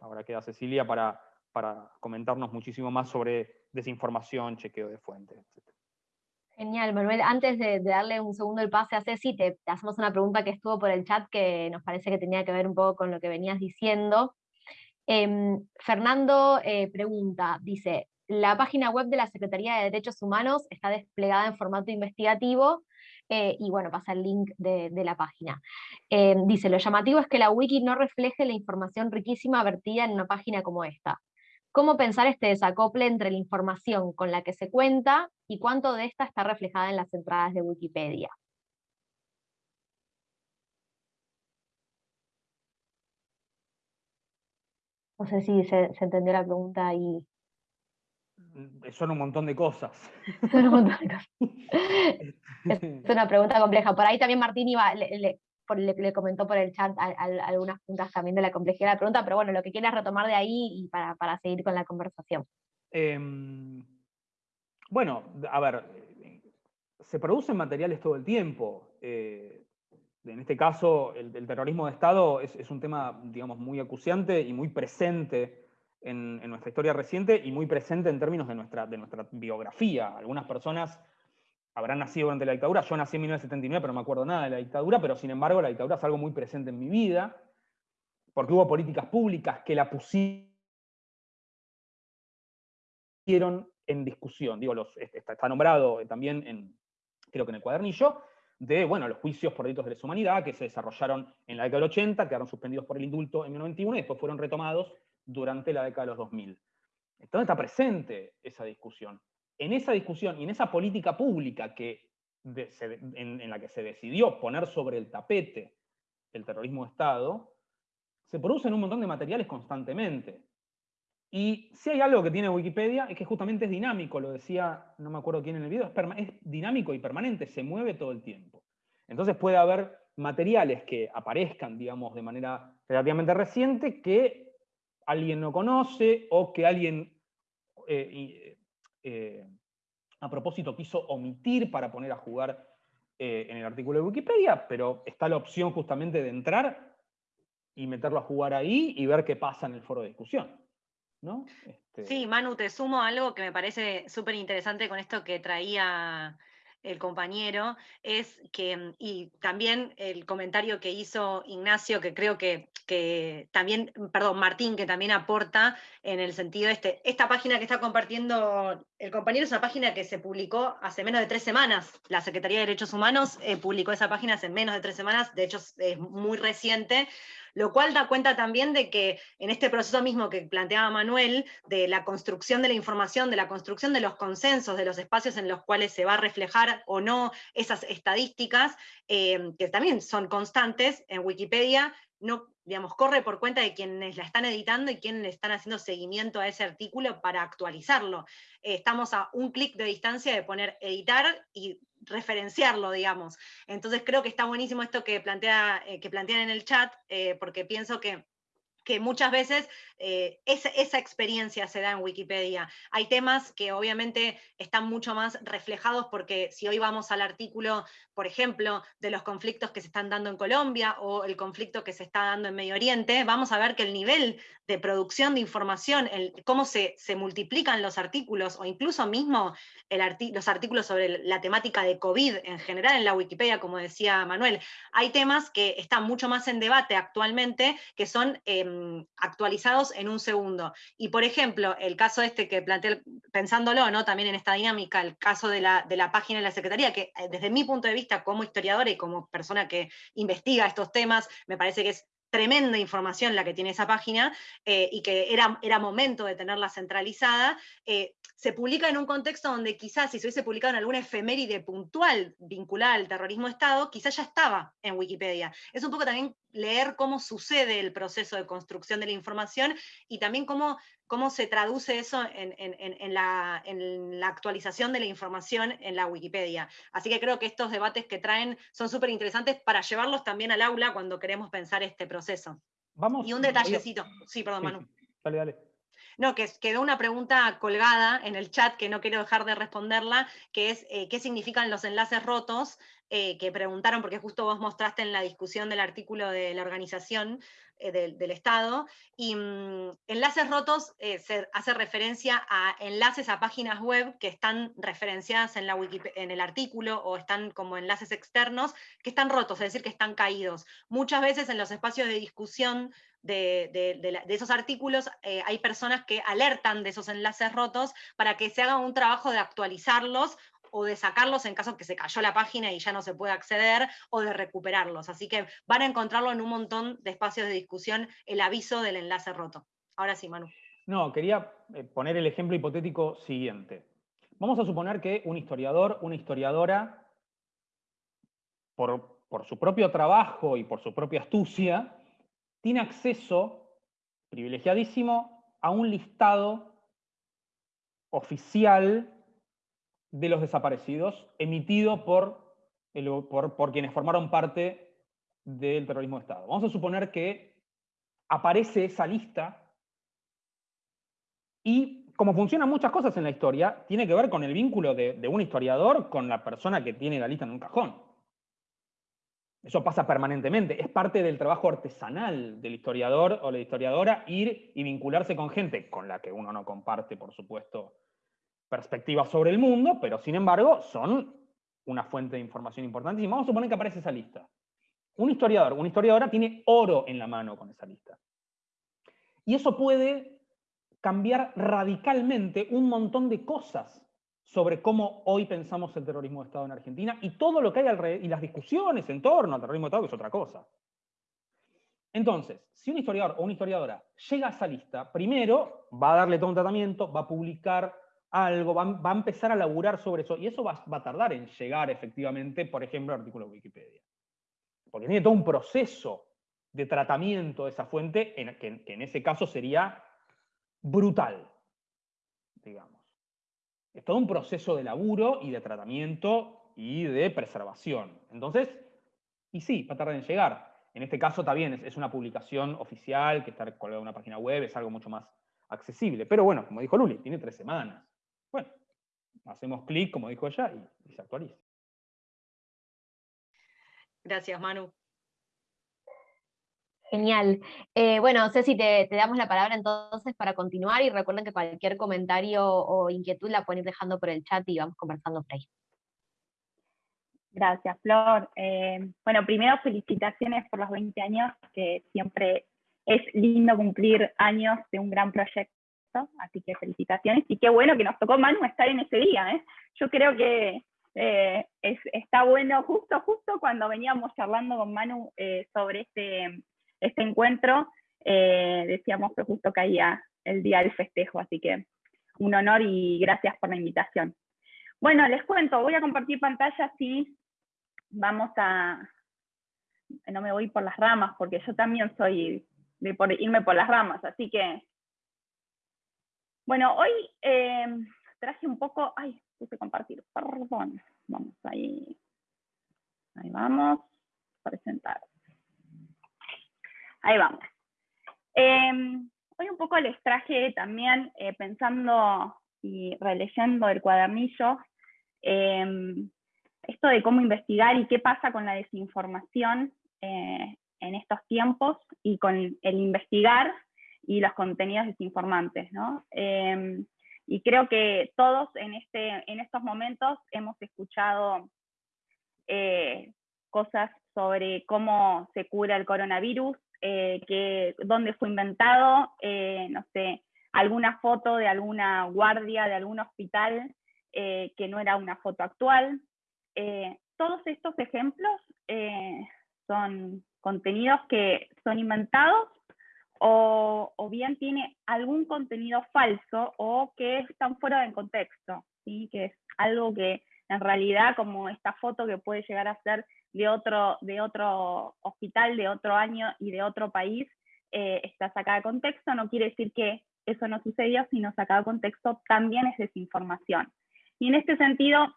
ahora queda Cecilia para, para comentarnos muchísimo más sobre desinformación, chequeo de fuentes, etc. Genial, Manuel. Antes de, darle un segundo el pase a Ceci, te, hacemos una pregunta que estuvo por el chat que nos parece que tenía que ver un poco con lo que venías diciendo. Em, Fernando eh, pregunta, dice, la página web de la Secretaría de Derechos Humanos está desplegada en formato investigativo, eh, y bueno, pasa el link de, la página. Em, dice, lo llamativo es que la wiki no refleje la información riquísima vertida en una página como esta. ¿Cómo pensar este desacople entre la información con la que se cuenta y cuánto de esta está reflejada en las entradas de Wikipedia? No sé si se, entendió la pregunta ahí. Mm, son un montón de cosas. Son un montón de cosas. es una pregunta compleja. Por ahí también Martín iba, le, le, comentó por el chat algunas puntas también de la complejidad de la pregunta, pero bueno, lo que quieras retomar de ahí y para, seguir con la conversación. Em, bueno, a ver, se producen materiales todo el tiempo. Eh, en este caso, el, terrorismo de Estado es, un tema, digamos, muy acuciante y muy presente en, nuestra historia reciente y muy presente en términos de nuestra, de nuestra biografía. Algunas personas habrán nacido durante la dictadura. Yo nací en 1979, pero no me acuerdo nada de la dictadura, pero sin embargo la dictadura es algo muy presente en mi vida, porque hubo políticas públicas que la pusieron en discusión. Digo, los, está, nombrado también en, creo que en el cuadernillo, de bueno, los juicios por delitos de lesa humanidad que se desarrollaron en la década del 80, quedaron suspendidos por el indulto en 1991 y después fueron retomados durante la década de los 2000. Entonces está presente esa discusión en esa discusión y en esa política pública que en, la que se decidió poner sobre el tapete el terrorismo de Estado, se producen un montón de materiales constantemente. Y si hay algo que tiene Wikipedia es que justamente es dinámico, lo decía, no me acuerdo quién en el video, es, es dinámico y permanente, se mueve todo el tiempo. Entonces puede haber materiales que aparezcan, digamos, de manera relativamente reciente que alguien no conoce o que alguien eh, eh, a propósito quiso omitir para poner a jugar en el artículo de Wikipedia, pero está la opción justamente de entrar y meterlo a jugar ahí y ver qué pasa en el foro de discusión. ¿no? Este sí, Manu, te sumo algo que me parece súper interesante con esto que traía el compañero, es que, mm, y también el comentario que hizo Ignacio, que creo que, que, también, mm, perdón, Martín, que también aporta en el sentido este, esta página que está compartiendo el compañero es una página que se publicó hace menos de tres semanas, la Secretaría de Derechos Humanos eh, publicó esa página hace menos de tres semanas, de hecho es muy reciente, lo cual da cuenta también de que en este proceso mismo que planteaba Manuel, de la construcción de la información, de la construcción de los consensos, de los espacios en los cuales se va a reflejar o no esas estadísticas, eh, que también son constantes en Wikipedia, no, digamos, corre por cuenta de quienes la están editando y quienes están haciendo seguimiento a ese artículo para actualizarlo. Eh, estamos a un clic de distancia de poner editar y referenciarlo, digamos. Entonces creo que está buenísimo esto que, plantea, eh, que plantean en el chat, eh, porque pienso que que muchas veces eh, esa, experiencia se da en Wikipedia. Hay temas que obviamente están mucho más reflejados porque si hoy vamos al artículo, por ejemplo, de los conflictos que se están dando en Colombia o el conflicto que se está dando en Medio Oriente, vamos a ver que el nivel de producción de información, cómo se, multiplican los artículos o incluso mismo los artículos sobre la temática de COVID en general en la Wikipedia, como decía Manuel, hay temas que están mucho más en debate actualmente que son... Em, Em, actualizados en un segundo. Y por ejemplo, el caso este que planteé, pensándolo, ¿no? también en esta dinámica, el caso de la, de la página de la Secretaría, que eh, desde mi punto de vista como historiadora y como persona que investiga estos temas, me parece que es tremenda información la que tiene esa página eh, y que era, era momento de tenerla centralizada, eh, se publica en un contexto donde quizás si se hubiese publicado en alguna efeméride puntual vinculada al terrorismo Estado, quizás ya estaba en Wikipedia. Es un poco también leer cómo sucede el proceso de construcción de la información y también cómo, cómo se traduce eso en, la, actualización de la información en la Wikipedia. Así que creo que estos debates que traen son súper interesantes para llevarlos también al aula cuando queremos pensar este proceso. Vamos, y un detallecito. Sí, perdón, Manu. Dale, dale. No, que quedó una pregunta colgada en el chat que no quiero dejar de responderla, que es eh, qué significan los enlaces rotos, eh, que preguntaron, porque justo vos mostraste en la discusión del artículo de la organización eh, del, Estado, y mm, enlaces rotos se hace referencia a enlaces a páginas web que están referenciadas en, la en el artículo o están como enlaces externos, que están rotos, es decir, que están caídos. Muchas veces en los espacios de discusión de, esos artículos, eh, hay personas que alertan de esos enlaces rotos para que se haga un trabajo de actualizarlos o de sacarlos en caso que se cayó la página y ya no se puede acceder, o de recuperarlos. Así que van a encontrarlo en un montón de espacios de discusión el aviso del enlace roto. Ahora sí, Manu. No, quería eh, poner el ejemplo hipotético siguiente. Vamos a suponer que un historiador, una historiadora, por, por su propio trabajo y por su propia astucia, tiene acceso privilegiadísimo a un listado oficial de los desaparecidos emitido por, por, quienes formaron parte del terrorismo de Estado. Vamos a suponer que aparece esa lista y como funcionan muchas cosas en la historia, tiene que ver con el vínculo de, de un historiador con la persona que tiene la lista en un cajón. Eso pasa permanentemente, es parte del trabajo artesanal del historiador o la historiadora ir y vincularse con gente con la que uno no comparte, por supuesto, perspectivas sobre el mundo, pero sin embargo son una fuente de información importante. Y vamos a suponer que aparece esa lista. Un historiador, una historiadora tiene oro en la mano con esa lista. Y eso puede cambiar radicalmente un montón de cosas sobre cómo hoy pensamos el terrorismo de Estado en Argentina y todo lo que hay alrededor, y las discusiones en torno al terrorismo de Estado, que es otra cosa. Entonces, si un historiador o una historiadora llega a esa lista, primero va a darle todo un tratamiento, va a publicar algo, va, a empezar a laburar sobre eso, y eso va, a tardar en llegar efectivamente, por ejemplo, al artículo de Wikipedia. Porque tiene todo un proceso de tratamiento de esa fuente, que en ese caso sería brutal, digamos. Es todo un proceso de laburo y de tratamiento y de preservación. Entonces, y sí, va a tardar en llegar. En este caso también es, una publicación oficial que está colgada en una página web, es algo mucho más accesible. Pero bueno, como dijo Luli, tiene tres semanas. Bueno, hacemos clic, como dijo ella, y, se actualiza. Gracias, Manu. Genial. Eh, bueno, Ceci, te, te damos la palabra entonces para continuar y recuerden que cualquier comentario o inquietud la pueden ir dejando por el chat y vamos conversando por ahí. Gracias, Flor. Eh, bueno, primero felicitaciones por los 20 años, que siempre es lindo cumplir años de un gran proyecto, así que felicitaciones. Y qué bueno que nos tocó Manu estar en ese día. ¿eh? Yo creo que eh, está bueno, justo, justo cuando veníamos charlando con Manu sobre este, este encuentro, decíamos que justo caía el día del festejo, así que un honor y gracias por la invitación. Bueno, les cuento, voy a compartir pantalla así vamos a, no me voy por las ramas, porque yo también soy de por irme por las ramas, así que, bueno, hoy eh, traje un poco, ay, puse compartir, perdón, vamos ahí, ahí vamos, presentar. Ahí vamos. Em, hoy un poco les traje también, eh, pensando y releyendo el cuadernillo, em, esto de cómo investigar y qué pasa con la desinformación eh, en estos tiempos y con el investigar y los contenidos desinformantes. Em, y creo que todos en, este, en estos momentos hemos escuchado eh, cosas sobre cómo se cura el coronavirus, eh, que, dónde fue inventado, no sé, alguna foto de alguna guardia de algún hospital que no era una foto actual, eh, todos estos ejemplos eh, son contenidos que son inventados o, bien tiene algún contenido falso o que están fuera del contexto, ¿sí? que es algo que en realidad como esta foto que puede llegar a ser de otro, de otro hospital, de otro año y de otro país, eh, está sacada de contexto, no quiere decir que eso no sucedió, sino sacado de contexto también es desinformación. Y en este sentido,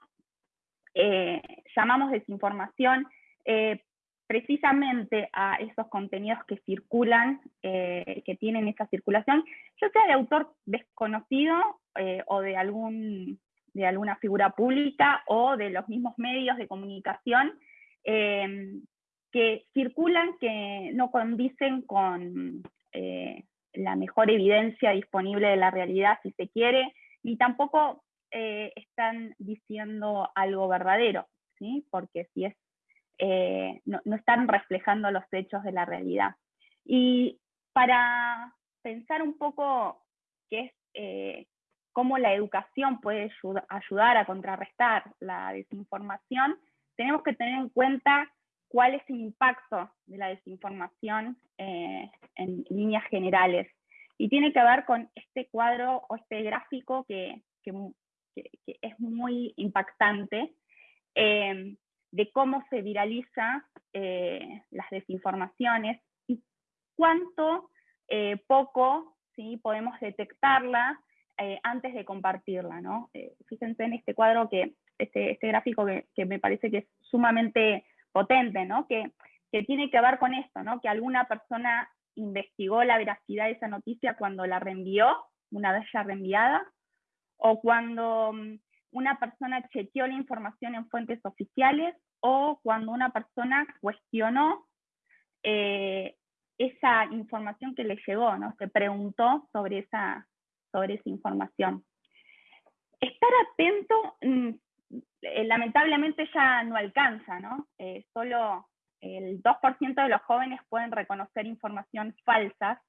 eh, llamamos desinformación eh, precisamente a esos contenidos que circulan, eh, que tienen esa circulación, ya sea de autor desconocido o de, algún, de alguna figura pública o de los mismos medios de comunicación que circulan, que no condicen con la mejor evidencia disponible de la realidad, si se quiere, ni tampoco eh, están diciendo algo verdadero, ¿sí? porque si es, eh, no, están reflejando los hechos de la realidad. Y para pensar un poco qué es, eh, cómo la educación puede ayudar a contrarrestar la desinformación, tenemos que tener en cuenta cuál es el impacto de la desinformación en líneas generales. Y tiene que ver con este cuadro o este gráfico que, es muy impactante eh, de cómo se viraliza eh, las desinformaciones y cuánto eh, poco ¿sí? podemos detectarla antes de compartirla. ¿no? fíjense en este cuadro, que este, este gráfico que, me parece que es sumamente potente, ¿no? que, que tiene que ver con esto, ¿no? que alguna persona investigó la veracidad de esa noticia cuando la reenvió, una vez ya reenviada, o cuando mm, una persona chequeó la información en fuentes oficiales o cuando una persona cuestionó eh, esa información que le llegó, ¿no? Se preguntó sobre esa, sobre esa información. Estar atento, mm, eh, lamentablemente ya no alcanza, ¿no? Eh, solo el 2% de los jóvenes pueden reconocer información falsa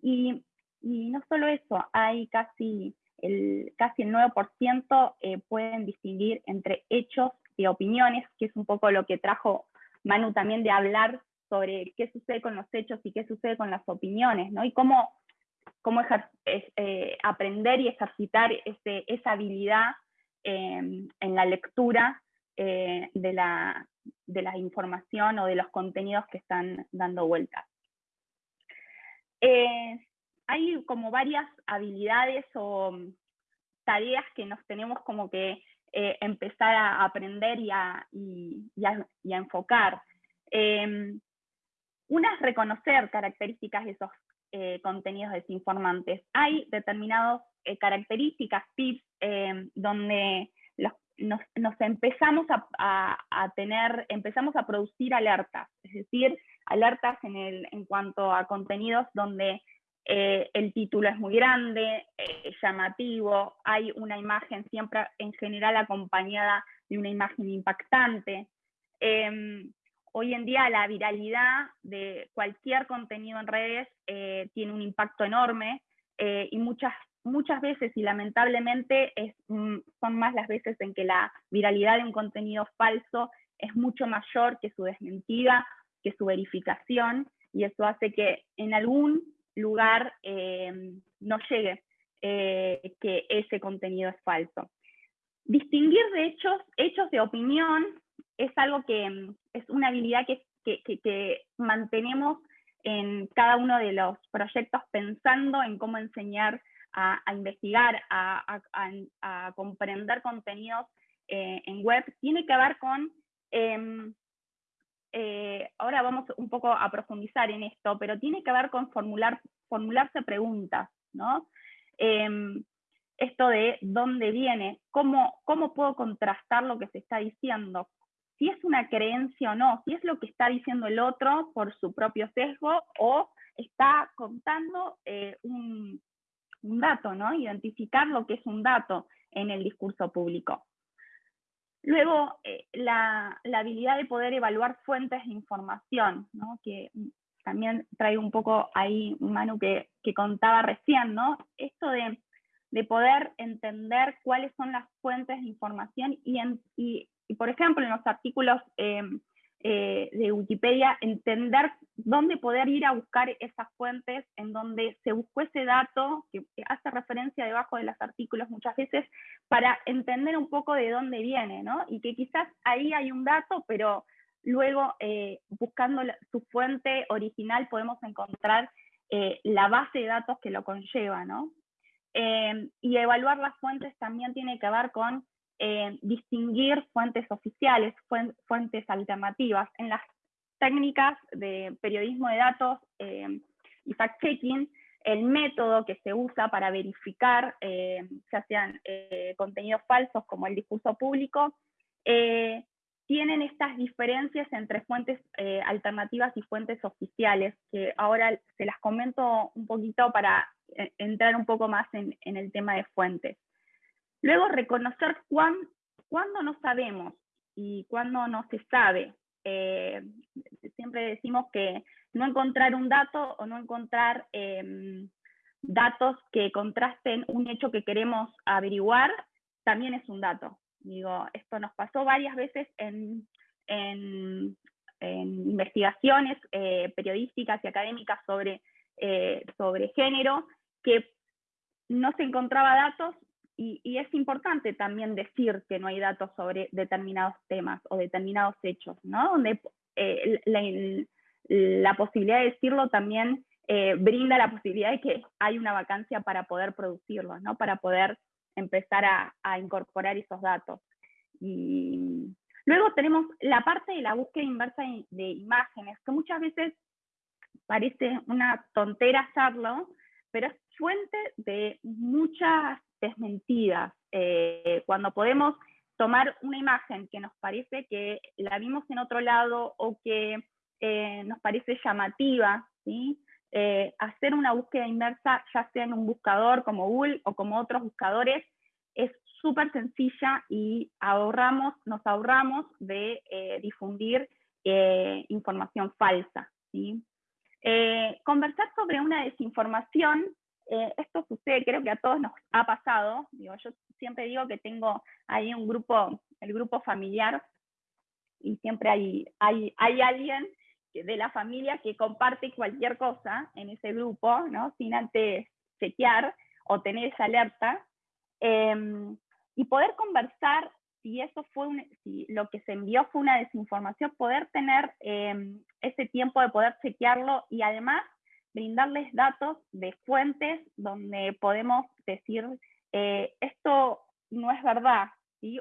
y, no solo eso, hay casi el, casi el 9% eh, pueden distinguir entre hechos y opiniones, que es un poco lo que trajo Manu también de hablar sobre qué sucede con los hechos y qué sucede con las opiniones, ¿no? Y cómo, cómo eh, aprender y ejercitar esa habilidad en la lectura eh, de, la, de la información o de los contenidos que están dando vueltas hay como varias habilidades o mm, tareas que nos tenemos como que eh, empezar a aprender y a, enfocar. Em, una es reconocer características de esos contenidos desinformantes. Hay determinadas características, tips, donde nos, empezamos a, tener, empezamos a producir alertas, es decir, alertas en, el, en cuanto a contenidos donde eh, el título es muy grande, eh, llamativo, hay una imagen siempre en general acompañada de una imagen impactante. Em, hoy en día la viralidad de cualquier contenido en redes eh, tiene un impacto enorme y muchas muchas veces y lamentablemente mm, son más las veces en que la viralidad de un contenido falso es mucho mayor que su desmentida, que su verificación, y eso hace que en algún lugar eh, no llegue eh, que ese contenido es falso. Distinguir de hechos, hechos de opinión es algo que mm, es una habilidad que, que mantenemos en cada uno de los proyectos pensando en cómo enseñar a, investigar, a, comprender contenidos eh, en web, tiene que ver con, em, eh, ahora vamos un poco a profundizar en esto, pero tiene que ver con formular, formularse preguntas, ¿no? Em, esto de dónde viene, cómo, cómo puedo contrastar lo que se está diciendo, si es una creencia o no, si es lo que está diciendo el otro por su propio sesgo o está contando eh, un, dato, ¿no? Identificar lo que es un dato en el discurso público. Luego, eh, la, habilidad de poder evaluar fuentes de información, ¿no? que también traigo un poco ahí, Manu, que, que contaba recién, ¿no? Esto de, poder entender cuáles son las fuentes de información y, y, por ejemplo, en los artículos eh, eh, de Wikipedia, entender dónde poder ir a buscar esas fuentes en donde se buscó ese dato, que hace referencia debajo de los artículos muchas veces, para entender un poco de dónde viene, ¿no? Y que quizás ahí hay un dato, pero luego eh, buscando su fuente original podemos encontrar eh, la base de datos que lo conlleva, ¿no? y evaluar las fuentes también tiene que ver con eh, distinguir fuentes oficiales, fuentes alternativas. En las técnicas de periodismo de datos eh, y fact-checking, el método que se usa para verificar, eh, ya sean contenidos falsos como el discurso público, tienen estas diferencias entre fuentes alternativas y fuentes oficiales, que ahora se las comento un poquito para entrar un poco más en el tema de fuentes. Luego, reconocer cuándo no sabemos y cuándo no se sabe. Eh, siempre decimos que no encontrar un dato o no encontrar em, datos que contrasten un hecho que queremos averiguar, también es un dato. Digo, esto nos pasó varias veces en, investigaciones eh, periodísticas y académicas sobre, eh, sobre género, que no se encontraba datos y, es importante también decir que no hay datos sobre determinados temas o determinados hechos, ¿no? Donde eh, la, posibilidad de decirlo también eh, brinda la posibilidad de que hay una vacancia para poder producirlo, ¿no? Para poder empezar a, incorporar esos datos. Y luego tenemos la parte de la búsqueda inversa de imágenes, que muchas veces parece una tontera hacerlo, pero es fuente de muchas desmentidas. Eh, cuando podemos tomar una imagen que nos parece que la vimos en otro lado o que eh, nos parece llamativa. Eh, hacer una búsqueda inversa, ya sea en un buscador como Google o como otros buscadores, es súper sencilla y ahorramos, nos ahorramos de difundir información falsa. conversar sobre una desinformación eh, esto sucede, creo que a todos nos ha pasado. Digo, yo siempre digo que tengo ahí un grupo, el grupo familiar, y siempre hay, hay, hay alguien de la familia que comparte cualquier cosa en ese grupo, ¿no? Sin antes chequear o tener esa alerta. Em, y poder conversar si eso fue si lo que se envió fue una desinformación, poder tener em, ese tiempo de poder chequearlo y además brindarles datos de fuentes donde podemos decir, eh, esto no es verdad,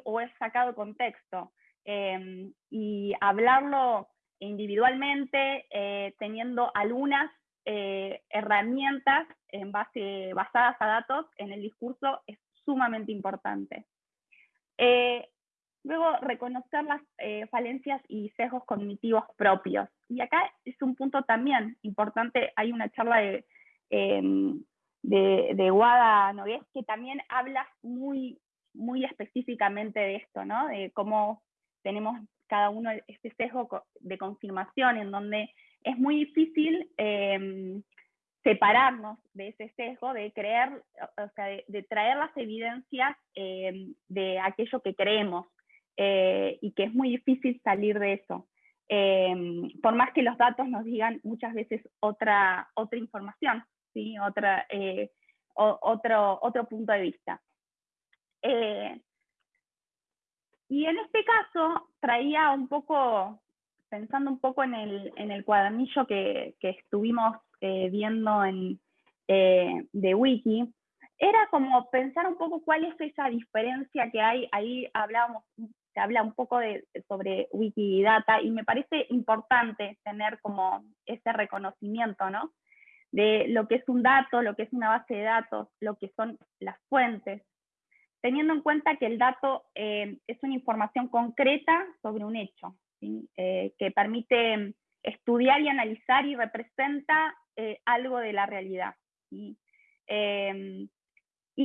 o es sacado contexto, em, y hablarlo individualmente, eh, teniendo algunas herramientas en base, basadas a datos en el discurso es sumamente importante. Luego, reconocer las falencias y sesgos cognitivos propios. Y acá es un punto también importante, hay una charla de, em, de, de Guada Nogués que también habla muy, muy específicamente de esto, ¿no? De cómo tenemos cada uno este sesgo de confirmación, en donde es muy difícil em, separarnos de ese sesgo, de creer, o sea, de, traer las evidencias em, de aquello que creemos, eh, y que es muy difícil salir de eso. Em, por más que los datos nos digan muchas veces otra, otra información, ¿sí? otra, eh, otro, otro punto de vista. Eh, y en este caso traía un poco, pensando un poco en el, en el cuadernillo que, que estuvimos eh, viendo en, de Wiki, era como pensar un poco cuál es esa diferencia que hay, ahí hablábamos, se habla un poco de, sobre Wikidata y me parece importante tener como ese reconocimiento, ¿no? De lo que es un dato, lo que es una base de datos, lo que son las fuentes, teniendo en cuenta que el dato eh, es una información concreta sobre un hecho, eh, que permite estudiar y analizar y representa eh, algo de la realidad. Y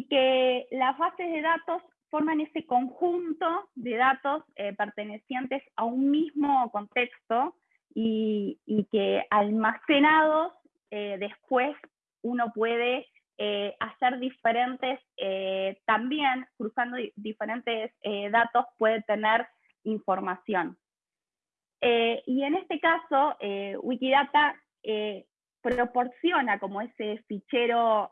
que las bases de datos forman ese conjunto de datos pertenecientes a un mismo contexto y, que almacenados después uno puede eh, hacer diferentes, eh, también cruzando diferentes eh, datos puede tener información. y en este caso, Wikidata proporciona como ese fichero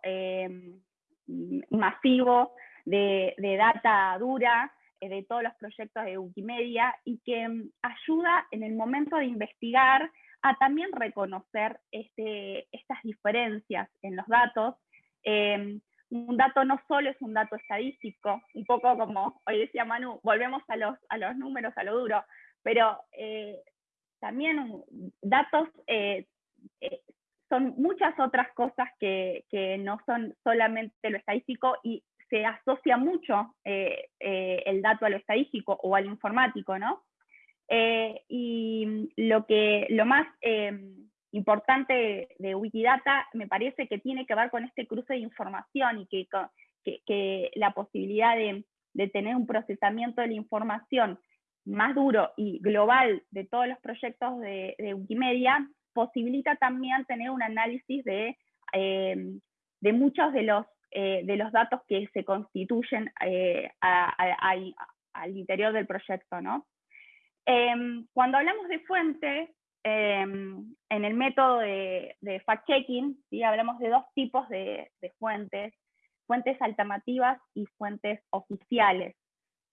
masivo de, data dura de todos los proyectos de Wikimedia y que mm, ayuda en el momento de investigar a también reconocer este, estas diferencias en los datos. Em, un dato no solo es un dato estadístico, un poco como hoy decía Manu, volvemos a los, a los números, a lo duro, pero eh, también datos eh, eh, son muchas otras cosas que, que, no son solamente lo estadístico y se asocia mucho el dato a lo estadístico o al informático, ¿no? y lo, que, lo más em, importante de Wikidata me parece que tiene que ver con este cruce de información y que, la posibilidad de, tener un procesamiento de la información más duro y global de todos los proyectos de, Wikimedia posibilita también tener un análisis de, eh, de muchos de los, eh, de los datos que se constituyen eh, al interior del proyecto. ¿no? Em, cuando hablamos de fuentes, Em, en el método de, fact-checking, ¿sí? hablamos de dos tipos de, fuentes, fuentes alternativas y fuentes oficiales.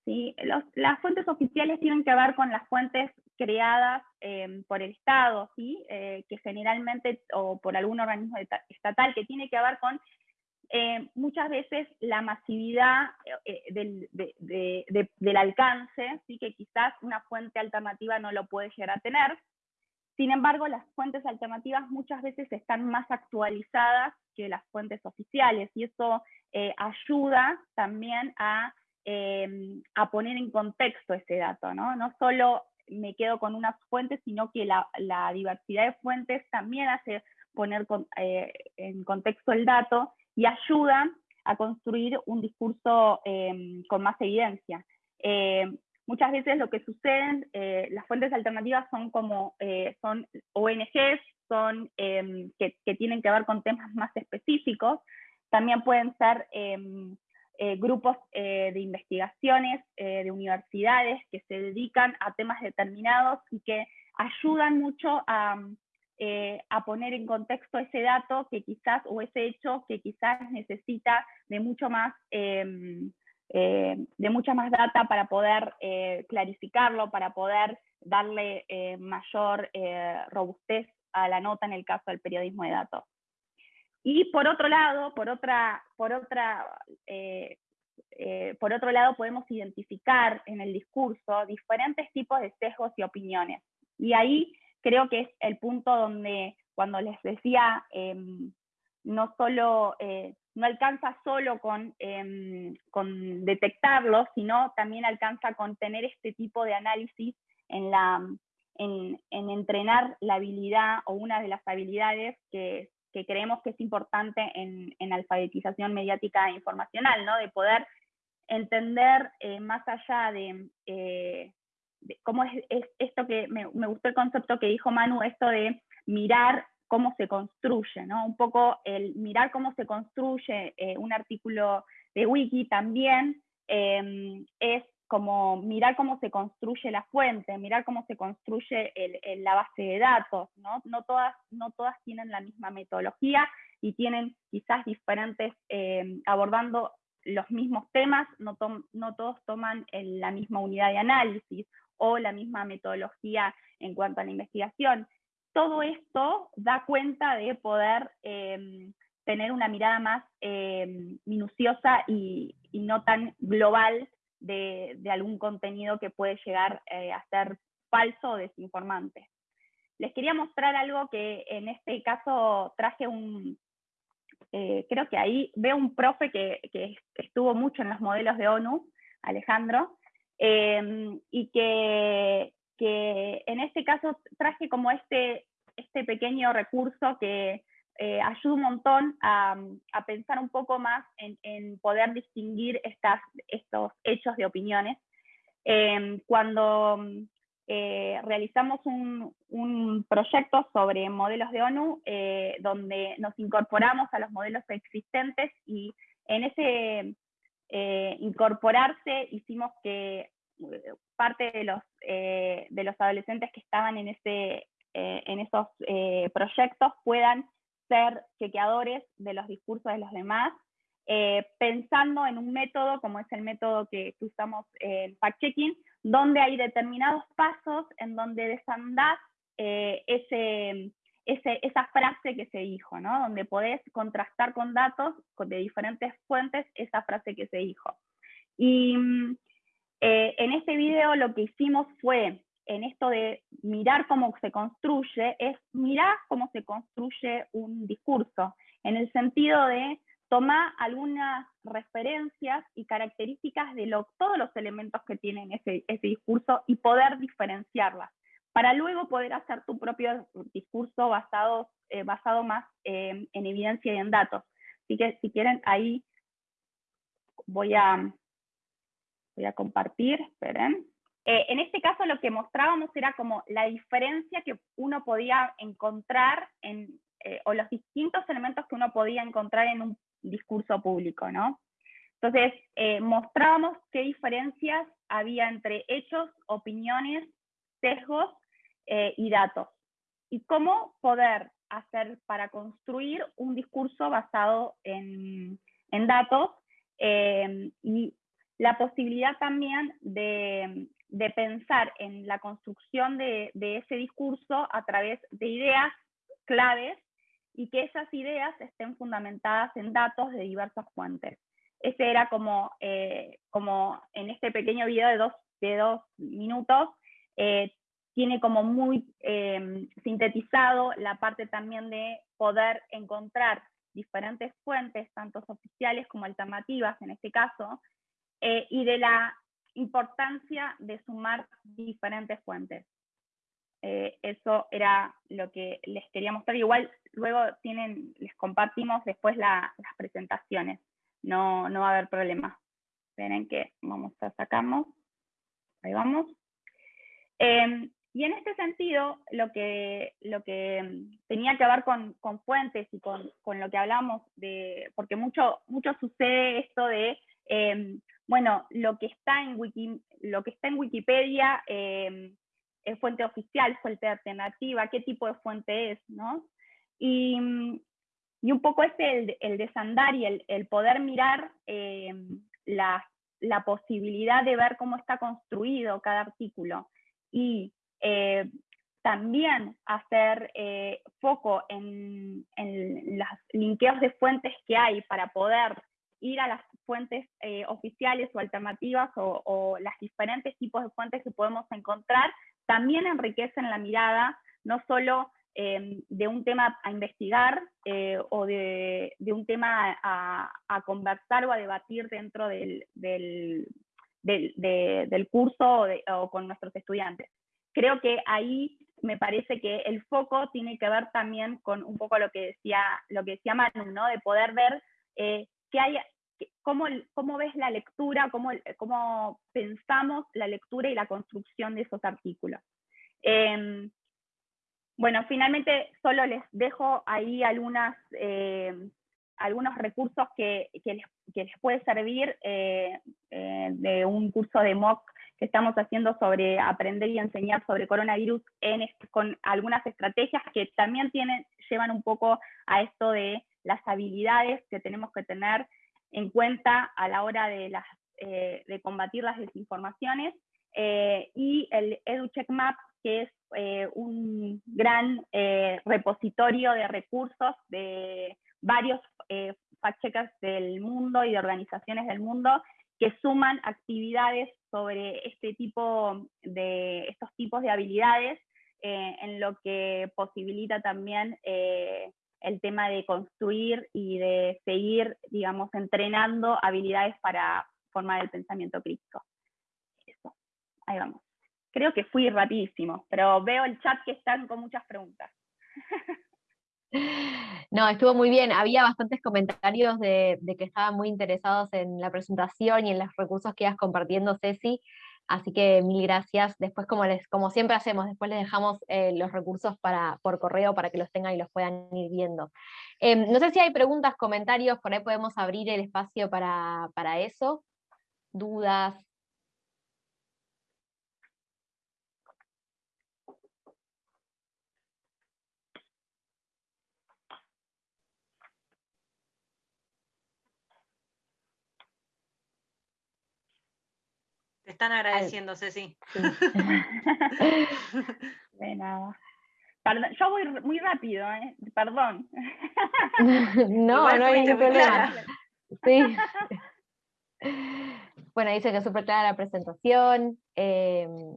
¿sí? las fuentes oficiales tienen que ver con las fuentes creadas em, por el Estado, ¿sí? Eh, que generalmente, o por algún organismo estatal, que tiene que ver con eh, muchas veces la masividad eh, del, del, alcance, ¿sí? que quizás una fuente alternativa no lo puede llegar a tener, sin embargo, las fuentes alternativas muchas veces están más actualizadas que las fuentes oficiales y eso eh, ayuda también em, a, poner en contexto ese dato, ¿no? No solo me quedo con unas fuentes, sino que la, diversidad de fuentes también hace poner eh, en contexto el dato y ayuda a construir un discurso em, con más evidencia. Em, Muchas veces lo que sucede, eh, las fuentes alternativas son como, eh, son ONGs, son, em, que, tienen que ver con temas más específicos, también pueden ser eh, grupos de investigaciones de universidades que se dedican a temas determinados y que ayudan mucho a, a poner en contexto ese dato que quizás, o ese hecho que quizás necesita de mucho más em, eh, de mucha más data para poder eh, clarificarlo, para poder darle eh, mayor robustez a la nota en el caso del periodismo de datos. Y por otro lado, por otra, por otra, por otro lado podemos identificar en el discurso diferentes tipos de sesgos y opiniones. Y ahí creo que es el punto donde cuando les decía, em, no solo, eh, no alcanza solo con, em, con detectarlo, sino también alcanza con tener este tipo de análisis en, la, en, entrenar la habilidad o una de las habilidades que, creemos que es importante en, en, alfabetización mediática e informacional, ¿no? de poder entender eh, más allá de, eh, cómo es, esto que me, gustó el concepto que dijo Manu, esto de mirar cómo se construye, ¿no? Un poco el mirar cómo se construye eh, un artículo de wiki también em, es como mirar cómo se construye la fuente, mirar cómo se construye la base de datos, ¿no? No todas, no todas tienen la misma metodología y tienen quizás diferentes, em, abordando los mismos temas, no, no todos toman la misma unidad de análisis o la misma metodología en cuanto a la investigación. Todo esto da cuenta de poder em, tener una mirada más em, minuciosa y, no tan global de, algún contenido que puede llegar eh, a ser falso o desinformante. Les quería mostrar algo que en este caso traje un, eh, creo que ahí veo un profe que, estuvo mucho en los modelos de ONU, Alejandro, em, y que, en este caso traje como este, este pequeño recurso que eh, ayuda un montón a, pensar un poco más en, poder distinguir estas, estos hechos de opiniones. Em, cuando eh, realizamos un, proyecto sobre modelos de ONU eh, donde nos incorporamos a los modelos existentes y en ese eh, incorporarse hicimos que parte de los, de los adolescentes que estaban en, ese, en esos proyectos puedan ser chequeadores de los discursos de los demás eh, pensando en un método como es el método que, usamos en fact-checking, donde hay determinados pasos en donde desandás eh, esa frase que se dijo, ¿no? donde podés contrastar con datos de diferentes fuentes esa frase que se dijo. Y eh, en este video lo que hicimos fue, en esto de mirar cómo se construye, es mirar cómo se construye un discurso, en el sentido de toma algunas referencias y características de todos los elementos que tienen ese, discurso y poder diferenciarlas, para luego poder hacer tu propio discurso basado, eh, basado más en evidencia y en datos. Así que si quieren, ahí voy a, voy a compartir, esperen. Eh, en este caso lo que mostrábamos era como la diferencia que uno podía encontrar en, eh, o los distintos elementos que uno podía encontrar en un discurso público, ¿no? Entonces, eh, mostrábamos qué diferencias había entre hechos, opiniones, sesgos eh, y datos. Y cómo poder hacer para construir un discurso basado en, datos eh, y la posibilidad también de, pensar en la construcción de, de, ese discurso a través de ideas claves y que esas ideas estén fundamentadas en datos de diversas fuentes. Ese era como, eh, como en este pequeño video de dos, de dos minutos, eh, tiene como muy em, sintetizado la parte también de poder encontrar diferentes fuentes, tanto oficiales como alternativas en este caso, eh, y de la importancia de sumar diferentes fuentes. Eh, eso era lo que les quería mostrar. Igual luego tienen, les compartimos después las presentaciones. No, no va a haber problema. Esperen que vamos a sacarnos. Ahí vamos. Em, y en este sentido, lo que, lo que tenía que ver con, con fuentes y con, con, lo que hablamos de, porque mucho, mucho sucede esto de, em, bueno, lo que está en, Wiki, lo que está en Wikipedia em, es fuente oficial, fuente alternativa, qué tipo de fuente es, ¿no? Y, y un poco es el, desandar y el, el poder mirar eh, la, la, posibilidad de ver cómo está construido cada artículo y eh, también hacer eh, foco en, los linkeos de fuentes que hay para poder ir a las fuentes oficiales o alternativas o, o los diferentes tipos de fuentes que podemos encontrar también enriquecen la mirada, no solo de un tema a investigar eh, o de, un tema a, conversar o a debatir dentro del, curso o, con nuestros estudiantes. Creo que ahí me parece que el foco tiene que ver también con un poco lo que decía, lo que decía Manu, ¿no? de poder ver eh, qué hay, cómo, cómo, ves la lectura, cómo, cómo, pensamos la lectura y la construcción de esos artículos. Em, bueno, finalmente solo les dejo ahí algunas, eh, algunos recursos que, que, les, que, les, puede servir eh, de un curso de MOOC que estamos haciendo sobre aprender y enseñar sobre coronavirus en, con algunas estrategias que también tienen, llevan un poco a esto de las habilidades que tenemos que tener en cuenta a la hora de, las, eh, de combatir las desinformaciones eh, y el EduCheckMap, que es eh, un gran repositorio de recursos de varios fact-checkers del mundo y de organizaciones del mundo que suman actividades sobre este tipo de, estos tipos de habilidades, eh, en lo que posibilita también eh, el tema de construir y de seguir, digamos, entrenando habilidades para formar el pensamiento crítico. Eso, ahí vamos. Creo que fui rapidísimo, pero veo el chat que están con muchas preguntas. No, estuvo muy bien. Había bastantes comentarios de, que estaban muy interesados en la presentación y en los recursos que ibas compartiendo, Ceci. Así que mil gracias. Después, como, les, como siempre hacemos, después les dejamos eh, los recursos para, por correo para que los tengan y los puedan ir viendo. Em, no sé si hay preguntas, comentarios, por ahí podemos abrir el espacio para, para eso. Dudas, están agradeciendo, Ceci. De nada. yo voy muy rápido, ¿eh? perdón. no, no hay ningún problema. Sí. Bueno, dice que es súper clara la presentación. Em,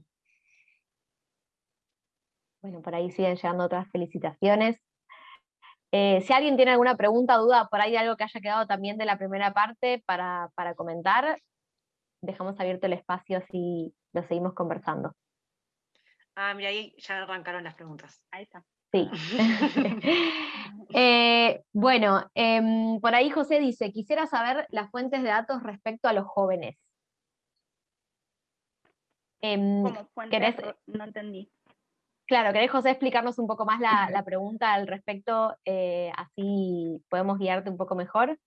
bueno, por ahí siguen llegando otras felicitaciones. Eh, si alguien tiene alguna pregunta, duda, por ahí algo que haya quedado también de la primera parte para, para comentar, dejamos abierto el espacio así lo seguimos conversando. Ah, mira, ahí ya arrancaron las preguntas. Ahí está. Sí. Eh, bueno, em, por ahí José dice, quisiera saber las fuentes de datos respecto a los jóvenes. Em, ¿Cómo fuentes? No entendí. Claro, ¿querés, José, explicarnos un poco más la, pregunta al respecto? Eh, así podemos guiarte un poco mejor.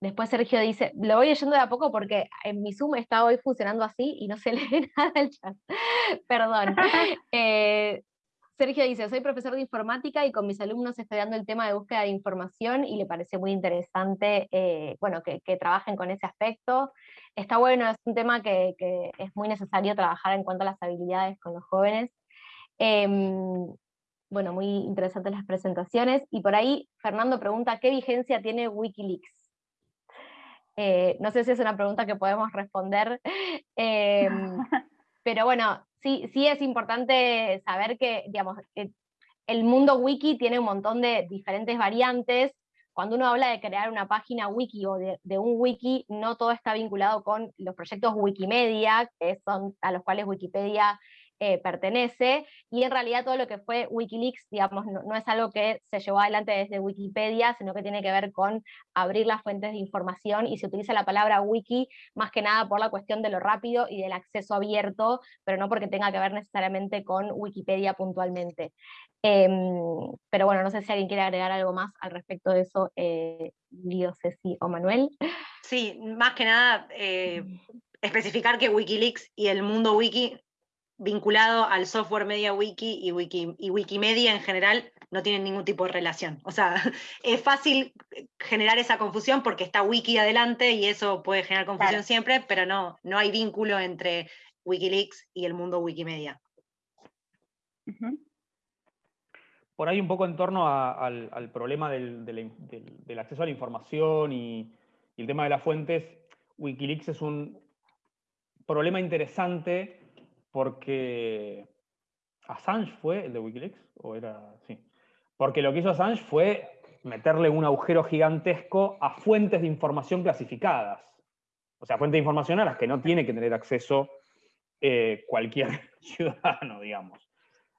Después Sergio dice, lo voy leyendo de a poco porque en mi Zoom está hoy funcionando así y no se lee nada el chat. Perdón. Eh, Sergio dice, soy profesor de informática y con mis alumnos estoy dando el tema de búsqueda de información y le parece muy interesante eh, bueno, que, trabajen con ese aspecto. Está bueno, es un tema que, es muy necesario trabajar en cuanto a las habilidades con los jóvenes. Em, bueno, muy interesantes las presentaciones. Y por ahí Fernando pregunta, ¿qué vigencia tiene Wikileaks? Eh, no sé si es una pregunta que podemos responder, em, pero bueno, sí, sí es importante saber que, digamos, el mundo wiki tiene un montón de diferentes variantes. Cuando uno habla de crear una página wiki o de, de, un wiki, no todo está vinculado con los proyectos Wikimedia, que son a los cuales Wikipedia eh, pertenece, y en realidad todo lo que fue Wikileaks, digamos, no, es algo que se llevó adelante desde Wikipedia, sino que tiene que ver con abrir las fuentes de información, y se utiliza la palabra wiki más que nada por la cuestión de lo rápido y del acceso abierto, pero no porque tenga que ver necesariamente con Wikipedia puntualmente. Em, pero bueno, no sé si alguien quiere agregar algo más al respecto de eso, eh, Lío, Ceci o Manuel. Sí, más que nada, eh, especificar que Wikileaks y el mundo wiki vinculado al software Media Wiki y, Wiki y Wikimedia en general no tienen ningún tipo de relación. O sea, es fácil generar esa confusión porque está Wiki adelante y eso puede generar confusión siempre, pero no, no hay vínculo entre Wikileaks y el mundo Wikimedia. Por ahí un poco en torno al, problema del, acceso a la información y el tema de las fuentes, Wikileaks es un problema interesante porque ¿Assange fue el de Wikileaks? ¿O era.? Sí. Porque lo que hizo Assange fue meterle un agujero gigantesco a fuentes de información clasificadas. O sea, fuentes de información a las que no tiene que tener acceso eh, cualquier ciudadano, digamos.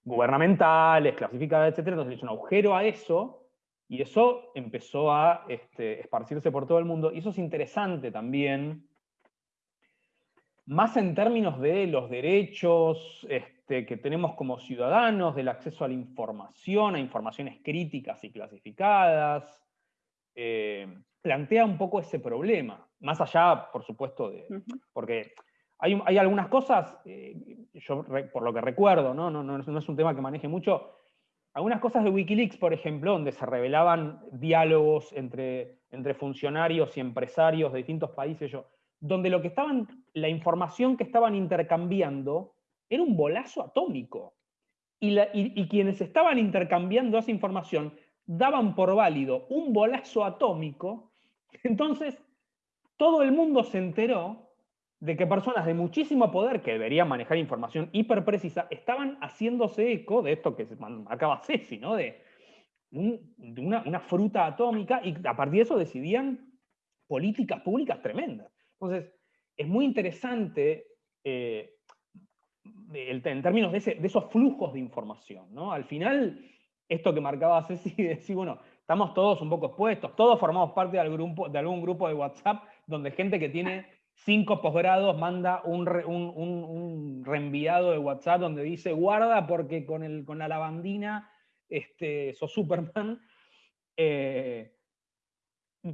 Gubernamentales, clasificadas, etc. Entonces le hizo un agujero a eso y eso empezó a este, esparcirse por todo el mundo. Y eso es interesante también, más en términos de los derechos este, que tenemos como ciudadanos, del acceso a la información, a informaciones críticas y clasificadas. Eh, plantea un poco ese problema, más allá, por supuesto, de... Porque hay, hay algunas cosas, eh, yo por lo que recuerdo, ¿no? No, no, no es un tema que maneje mucho, algunas cosas de Wikileaks, por ejemplo, donde se revelaban diálogos entre, entre funcionarios y empresarios de distintos países, yo, donde lo que estaban, la información que estaban intercambiando era un bolazo atómico. Y, quienes estaban intercambiando esa información daban por válido un bolazo atómico, entonces todo el mundo se enteró de que personas de muchísimo poder que deberían manejar información hiper precisa estaban haciéndose eco de esto que marcaba Ceci, ¿no? De, una, fruta atómica y a partir de eso decidían políticas públicas tremendas. Entonces, es muy interesante eh, en términos de, de, esos flujos de información, ¿no? Al final, esto que marcaba Ceci, de decir, bueno, estamos todos un poco expuestos, todos formamos parte del grupo, de algún grupo de WhatsApp donde gente que tiene cinco posgrados manda un, reenviado de WhatsApp donde dice guarda porque con, el, con la lavandina este, sos Superman. Eh,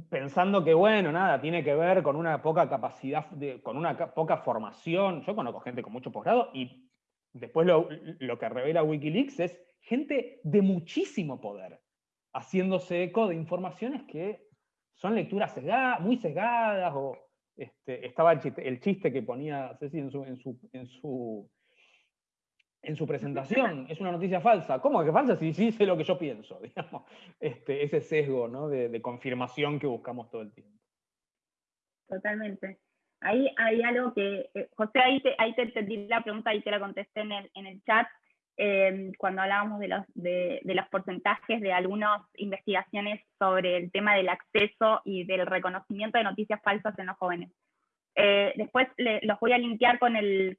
pensando que, bueno, nada, tiene que ver con una poca capacidad, con una poca formación. Yo conozco gente con mucho posgrado y después lo, lo, que revela Wikileaks es gente de muchísimo poder, haciéndose eco de informaciones que son lecturas muy sesgadas o, este, estaba el chiste, que ponía Ceci en su, en su presentación, es una noticia falsa. ¿Cómo que falsa? Si sí sé lo que yo pienso, digamos. Este, ese sesgo de, confirmación que buscamos todo el tiempo. Totalmente. Ahí hay algo que, eh, José, ahí te, entendí la pregunta y te la contesté en el, chat, Em, cuando hablábamos de los, de, los porcentajes de algunas investigaciones sobre el tema del acceso y del reconocimiento de noticias falsas en los jóvenes. Eh, después los voy a linkear con el,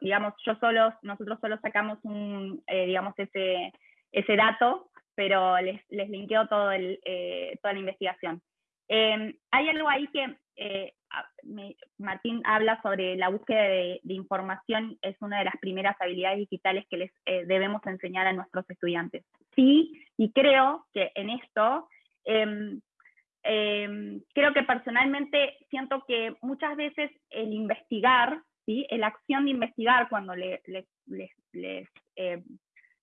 digamos, yo solo, nosotros solo sacamos un, eh, digamos, ese, ese dato, pero les, les linkeo todo el, eh, toda la investigación. Em, hay algo ahí que Martín habla sobre la búsqueda de, información, es una de las primeras habilidades digitales que les eh, debemos enseñar a nuestros estudiantes. Sí, y creo que en esto, em, em, creo que personalmente siento que muchas veces el investigar, ¿sí? la acción de investigar cuando em,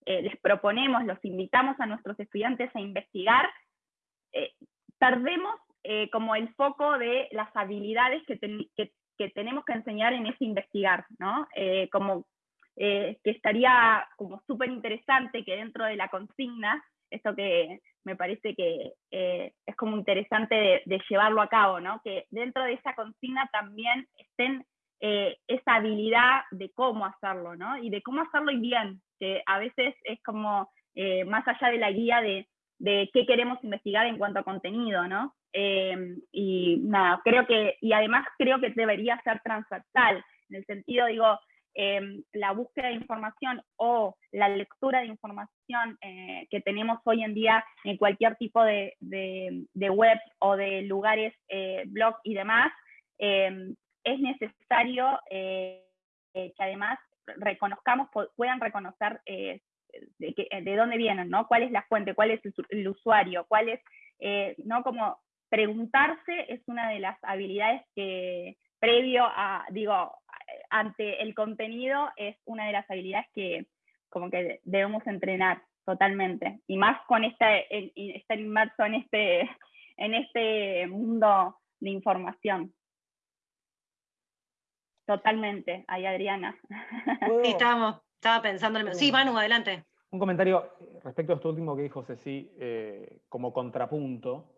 eh, les proponemos, los invitamos a nuestros estudiantes a investigar, eh, perdemos eh, como el foco de las habilidades que, tenemos que enseñar en ese investigar, ¿no? Eh, como eh, que estaría como súper interesante que dentro de la consigna, esto que me parece que es como interesante de, llevarlo a cabo, ¿no? Que dentro de esa consigna también estén esa habilidad de cómo hacerlo, ¿no? Y de cómo hacerlo y bien, que a veces es como más allá de la guía de, qué queremos investigar en cuanto a contenido, ¿no? Em, y nada, creo que, y además creo que debería ser transversal, en el sentido, digo, em, la búsqueda de información o la lectura de información eh, que tenemos hoy en día en cualquier tipo de, web o de lugares, eh, blog y demás, em, es necesario eh, que además reconozcamos, puedan reconocer de, de, dónde vienen, ¿no? ¿Cuál es la fuente? ¿Cuál es el, el usuario? ¿Cuál es, no? Como preguntarse es una de las habilidades que, previo a, digo, ante el contenido, es una de las habilidades que como que debemos entrenar totalmente. Y más con esta, estar inmerso en este, en este mundo de información. Totalmente, ahí Adriana. Sí, estábamos, estaba pensando en... Sí, Manu, adelante. Un comentario respecto a esto último que dijo Ceci, eh, como contrapunto,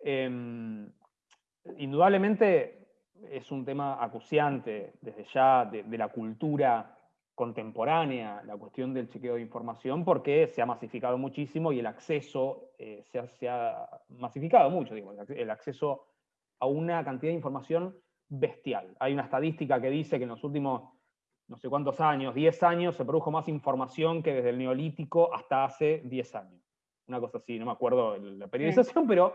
Em, indudablemente es un tema acuciante desde ya de, la cultura contemporánea la cuestión del chequeo de información porque se ha masificado muchísimo y el acceso eh, se, ha, se, ha, masificado mucho, digo, el acceso a una cantidad de información bestial. Hay una estadística que dice que en los últimos no sé cuántos años, 10 años, se produjo más información que desde el neolítico hasta hace 10 años. Una cosa así, no me acuerdo la periodización, pero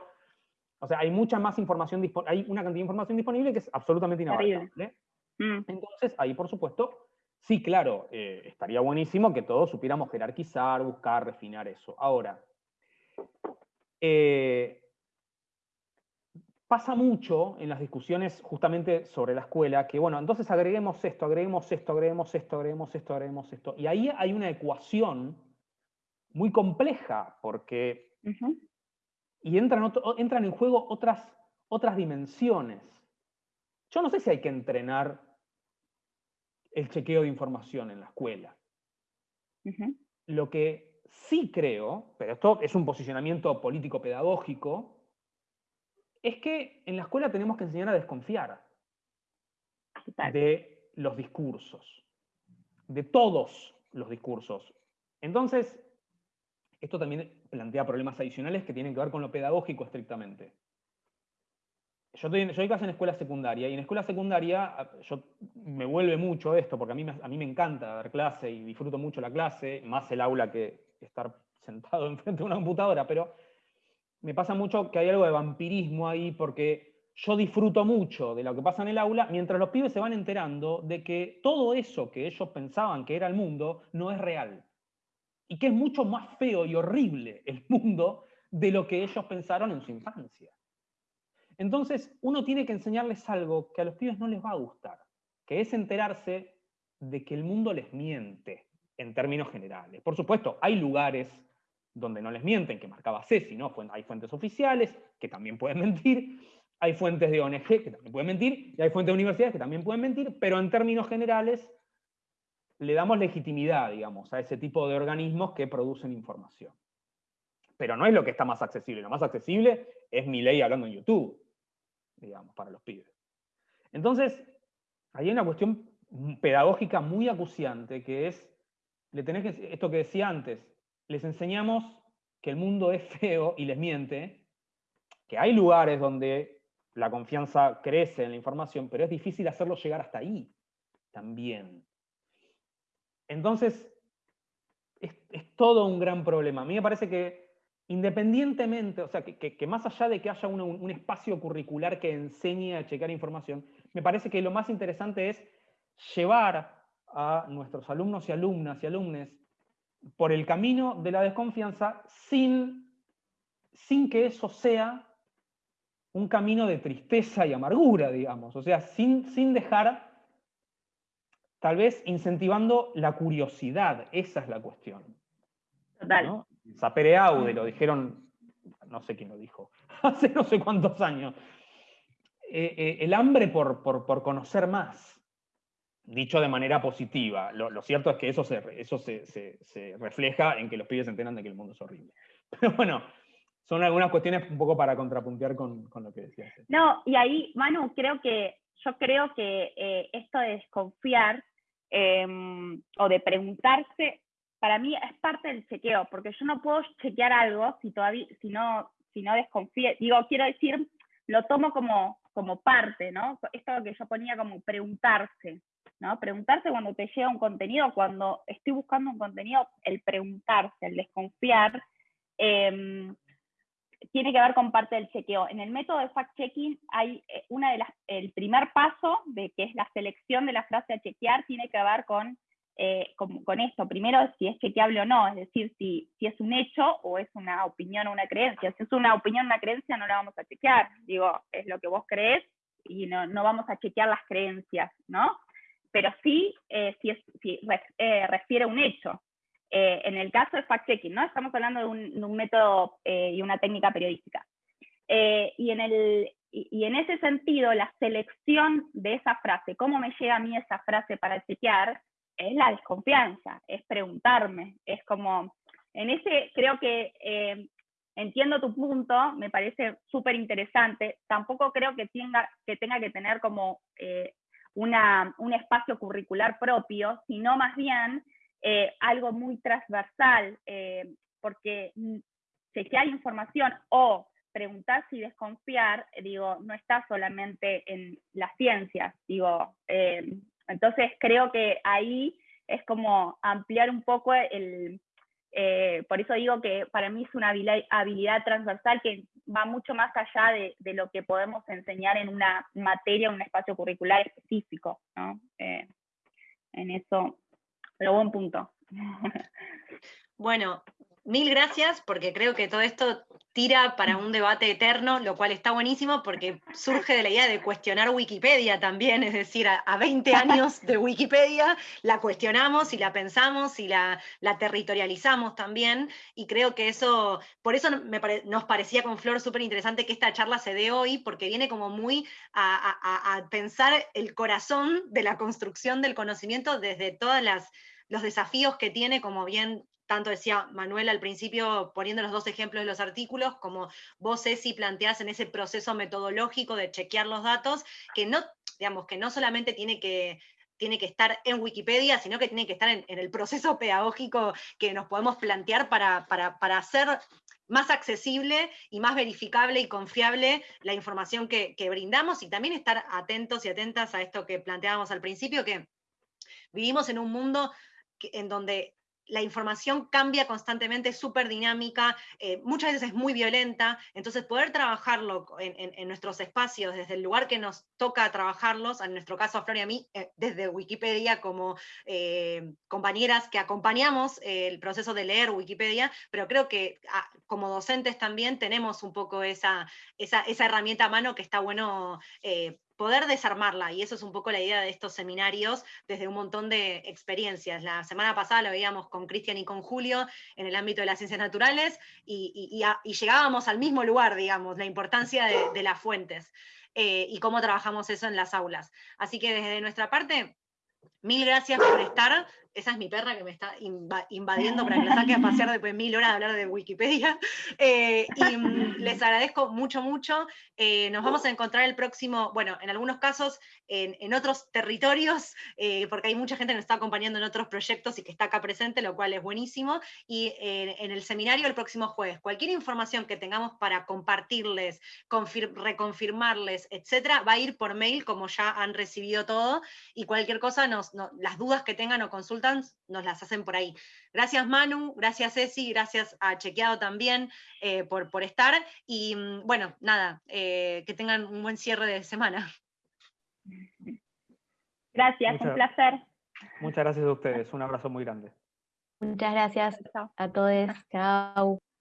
o sea, hay mucha más información, hay una cantidad de información disponible que es absolutamente inabarcable. Mm. Entonces, ahí por supuesto Sí, claro, eh, estaría buenísimo que todos supiéramos jerarquizar, buscar, refinar eso. Ahora, eh, pasa mucho en las discusiones justamente sobre la escuela que, bueno, entonces agreguemos esto, agreguemos esto, agreguemos esto, agreguemos esto, agreguemos esto. Y ahí hay una ecuación muy compleja porque... Y entran, entran en juego otras, otras dimensiones. Yo no sé si hay que entrenar el chequeo de información en la escuela. Lo que sí creo, pero esto es un posicionamiento político-pedagógico, es que en la escuela tenemos que enseñar a desconfiar de los discursos, de todos los discursos. Entonces, esto también plantea problemas adicionales que tienen que ver con lo pedagógico estrictamente yo doy, clase en escuela secundaria y en escuela secundaria yo, me vuelve mucho esto, porque a mí, a mí me encanta dar clase y disfruto mucho la clase, más el aula que estar sentado enfrente de una computadora, pero me pasa mucho que hay algo de vampirismo ahí porque yo disfruto mucho de lo que pasa en el aula mientras los pibes se van enterando de que todo eso que ellos pensaban que era el mundo no es real. Y que es mucho más feo y horrible el mundo de lo que ellos pensaron en su infancia. Entonces, uno tiene que enseñarles algo que a los pibes no les va a gustar, que es enterarse de que el mundo les miente, en términos generales. Por supuesto, hay lugares donde no les mienten, que marcaba Ceci, ¿no? Hay fuentes oficiales que también pueden mentir, hay fuentes de ONG que también pueden mentir, y hay fuentes de universidades que también pueden mentir, pero en términos generales le damos legitimidad, digamos, a ese tipo de organismos que producen información. Pero no es lo que está más accesible, lo más accesible es mi ley hablando en YouTube digamos, para los pibes. Entonces, hay una cuestión pedagógica muy acuciante que es, le tenés que, esto que decía antes, les enseñamos que el mundo es feo y les miente, que hay lugares donde la confianza crece en la información, pero es difícil hacerlo llegar hasta ahí también. Entonces, es, todo un gran problema. A mí me parece que independientemente, o sea, que, más allá de que haya un, espacio curricular que enseñe a checar información, me parece que lo más interesante es llevar a nuestros alumnos y alumnas y alumnes por el camino de la desconfianza sin, sin que eso sea un camino de tristeza y amargura, digamos. O sea, sin, sin dejar, tal vez incentivando la curiosidad. Esa es la cuestión. Total. Sapere Aude, lo dijeron, no sé quién lo dijo, hace no sé cuántos años. Eh, eh, el hambre por, por, conocer más, dicho de manera positiva. Lo, cierto es que eso, se, refleja en que los pibes se enteran de que el mundo es horrible. Pero bueno, son algunas cuestiones un poco para contrapuntear con, lo que decías. No, y ahí, Manu, creo que, yo creo que eh, esto de desconfiar em, o de preguntarse para mí es parte del chequeo, porque yo no puedo chequear algo si todavía, no desconfío, digo, quiero decir, lo tomo como, como parte, ¿no? Esto que yo ponía como preguntarse, ¿no? Preguntarse cuando te llega un contenido, cuando estoy buscando un contenido, el preguntarse, el desconfiar, em, tiene que ver con parte del chequeo. En el método de fact-checking hay eh, una de las, el primer paso de que es la selección de la frase a chequear, tiene que ver con eh, con, esto. Primero, si es chequeable o no, es decir, si, si es un hecho o es una opinión o una creencia. Si es una opinión o una creencia, no la vamos a chequear. Digo, es lo que vos crees y no, no vamos a chequear las creencias, ¿no? Pero sí, eh, si, es, eh, refiere a un hecho. en el caso de fact-checking, ¿no? Estamos hablando de un, método y una técnica periodística. y, en el, y en ese sentido, la selección de esa frase, cómo me llega a mí esa frase para chequear, es la desconfianza, es preguntarme, es como, en ese creo que eh, entiendo tu punto, me parece súper interesante, tampoco creo que tenga, que tenga que tener como, eh, una, un espacio curricular propio, sino más bien eh, algo muy transversal, eh, porque mm, chequear información o preguntar y desconfiar, digo, no está solamente en las ciencias, digo, eh, entonces creo que ahí es como ampliar un poco el, por eso digo que para mí es una habilidad, transversal que va mucho más allá de, lo que podemos enseñar en una materia, en un espacio curricular específico, ¿no? en eso pero buen punto. Bueno, mil gracias porque creo que todo esto tira para un debate eterno, lo cual está buenísimo porque surge de la idea de cuestionar Wikipedia también, es decir, a, 20 años de Wikipedia la cuestionamos y la pensamos y la, territorializamos también, y creo que eso, por eso nos parecía con Flor súper interesante que esta charla se dé hoy, porque viene como muy a, a pensar el corazón de la construcción del conocimiento desde todas las los desafíos que tiene, como bien tanto decía Manuel al principio, poniendo los dos ejemplos de los artículos, como vos, Ceci, planteás en ese proceso metodológico de chequear los datos, que no, digamos, que no solamente tiene que, tiene que estar en Wikipedia, sino que tiene que estar en, el proceso pedagógico que nos podemos plantear para, para, hacer más accesible y más verificable y confiable la información que, que brindamos y también estar atentos y atentas a esto que planteábamos al principio, que vivimos en un mundo en donde la información cambia constantemente, es súper dinámica, eh, muchas veces es muy violenta, entonces poder trabajarlo en, nuestros espacios, desde el lugar que nos toca trabajarlos, en nuestro caso a Flor y a mí, eh, desde Wikipedia como eh, compañeras que acompañamos el proceso de leer Wikipedia, pero creo que ah, como docentes también tenemos un poco esa, esa, esa, herramienta a mano que está bueno poder desarmarla, y eso es un poco la idea de estos seminarios desde un montón de experiencias. La semana pasada lo veíamos con Cristian y con Julio en el ámbito de las ciencias naturales y, llegábamos al mismo lugar, digamos, la importancia de, las fuentes eh, y cómo trabajamos eso en las aulas. Así que desde nuestra parte, mil gracias por estar esa es mi perra que me está invadiendo para que la saque a pasear después de mil horas de hablar de Wikipedia. Eh, y mm, les agradezco mucho, mucho. Eh, nos vamos a encontrar el próximo, bueno, en algunos casos en, otros territorios, eh, porque hay mucha gente que nos está acompañando en otros proyectos y que está acá presente, lo cual es buenísimo. Y en el seminario el próximo jueves, cualquier información que tengamos para compartirles, reconfirmarles, etcétera, va a ir por mail, como ya han recibido todo, y cualquier cosa, nos, las dudas que tengan o nos las hacen por ahí. Gracias Manu, gracias Ceci, gracias a Chequeado también eh, por, por, estar. Y mm, bueno, nada, eh, que tengan un buen cierre de semana. Gracias, un placer. Muchas gracias a ustedes, un abrazo muy grande. Muchas gracias a todos. Chao.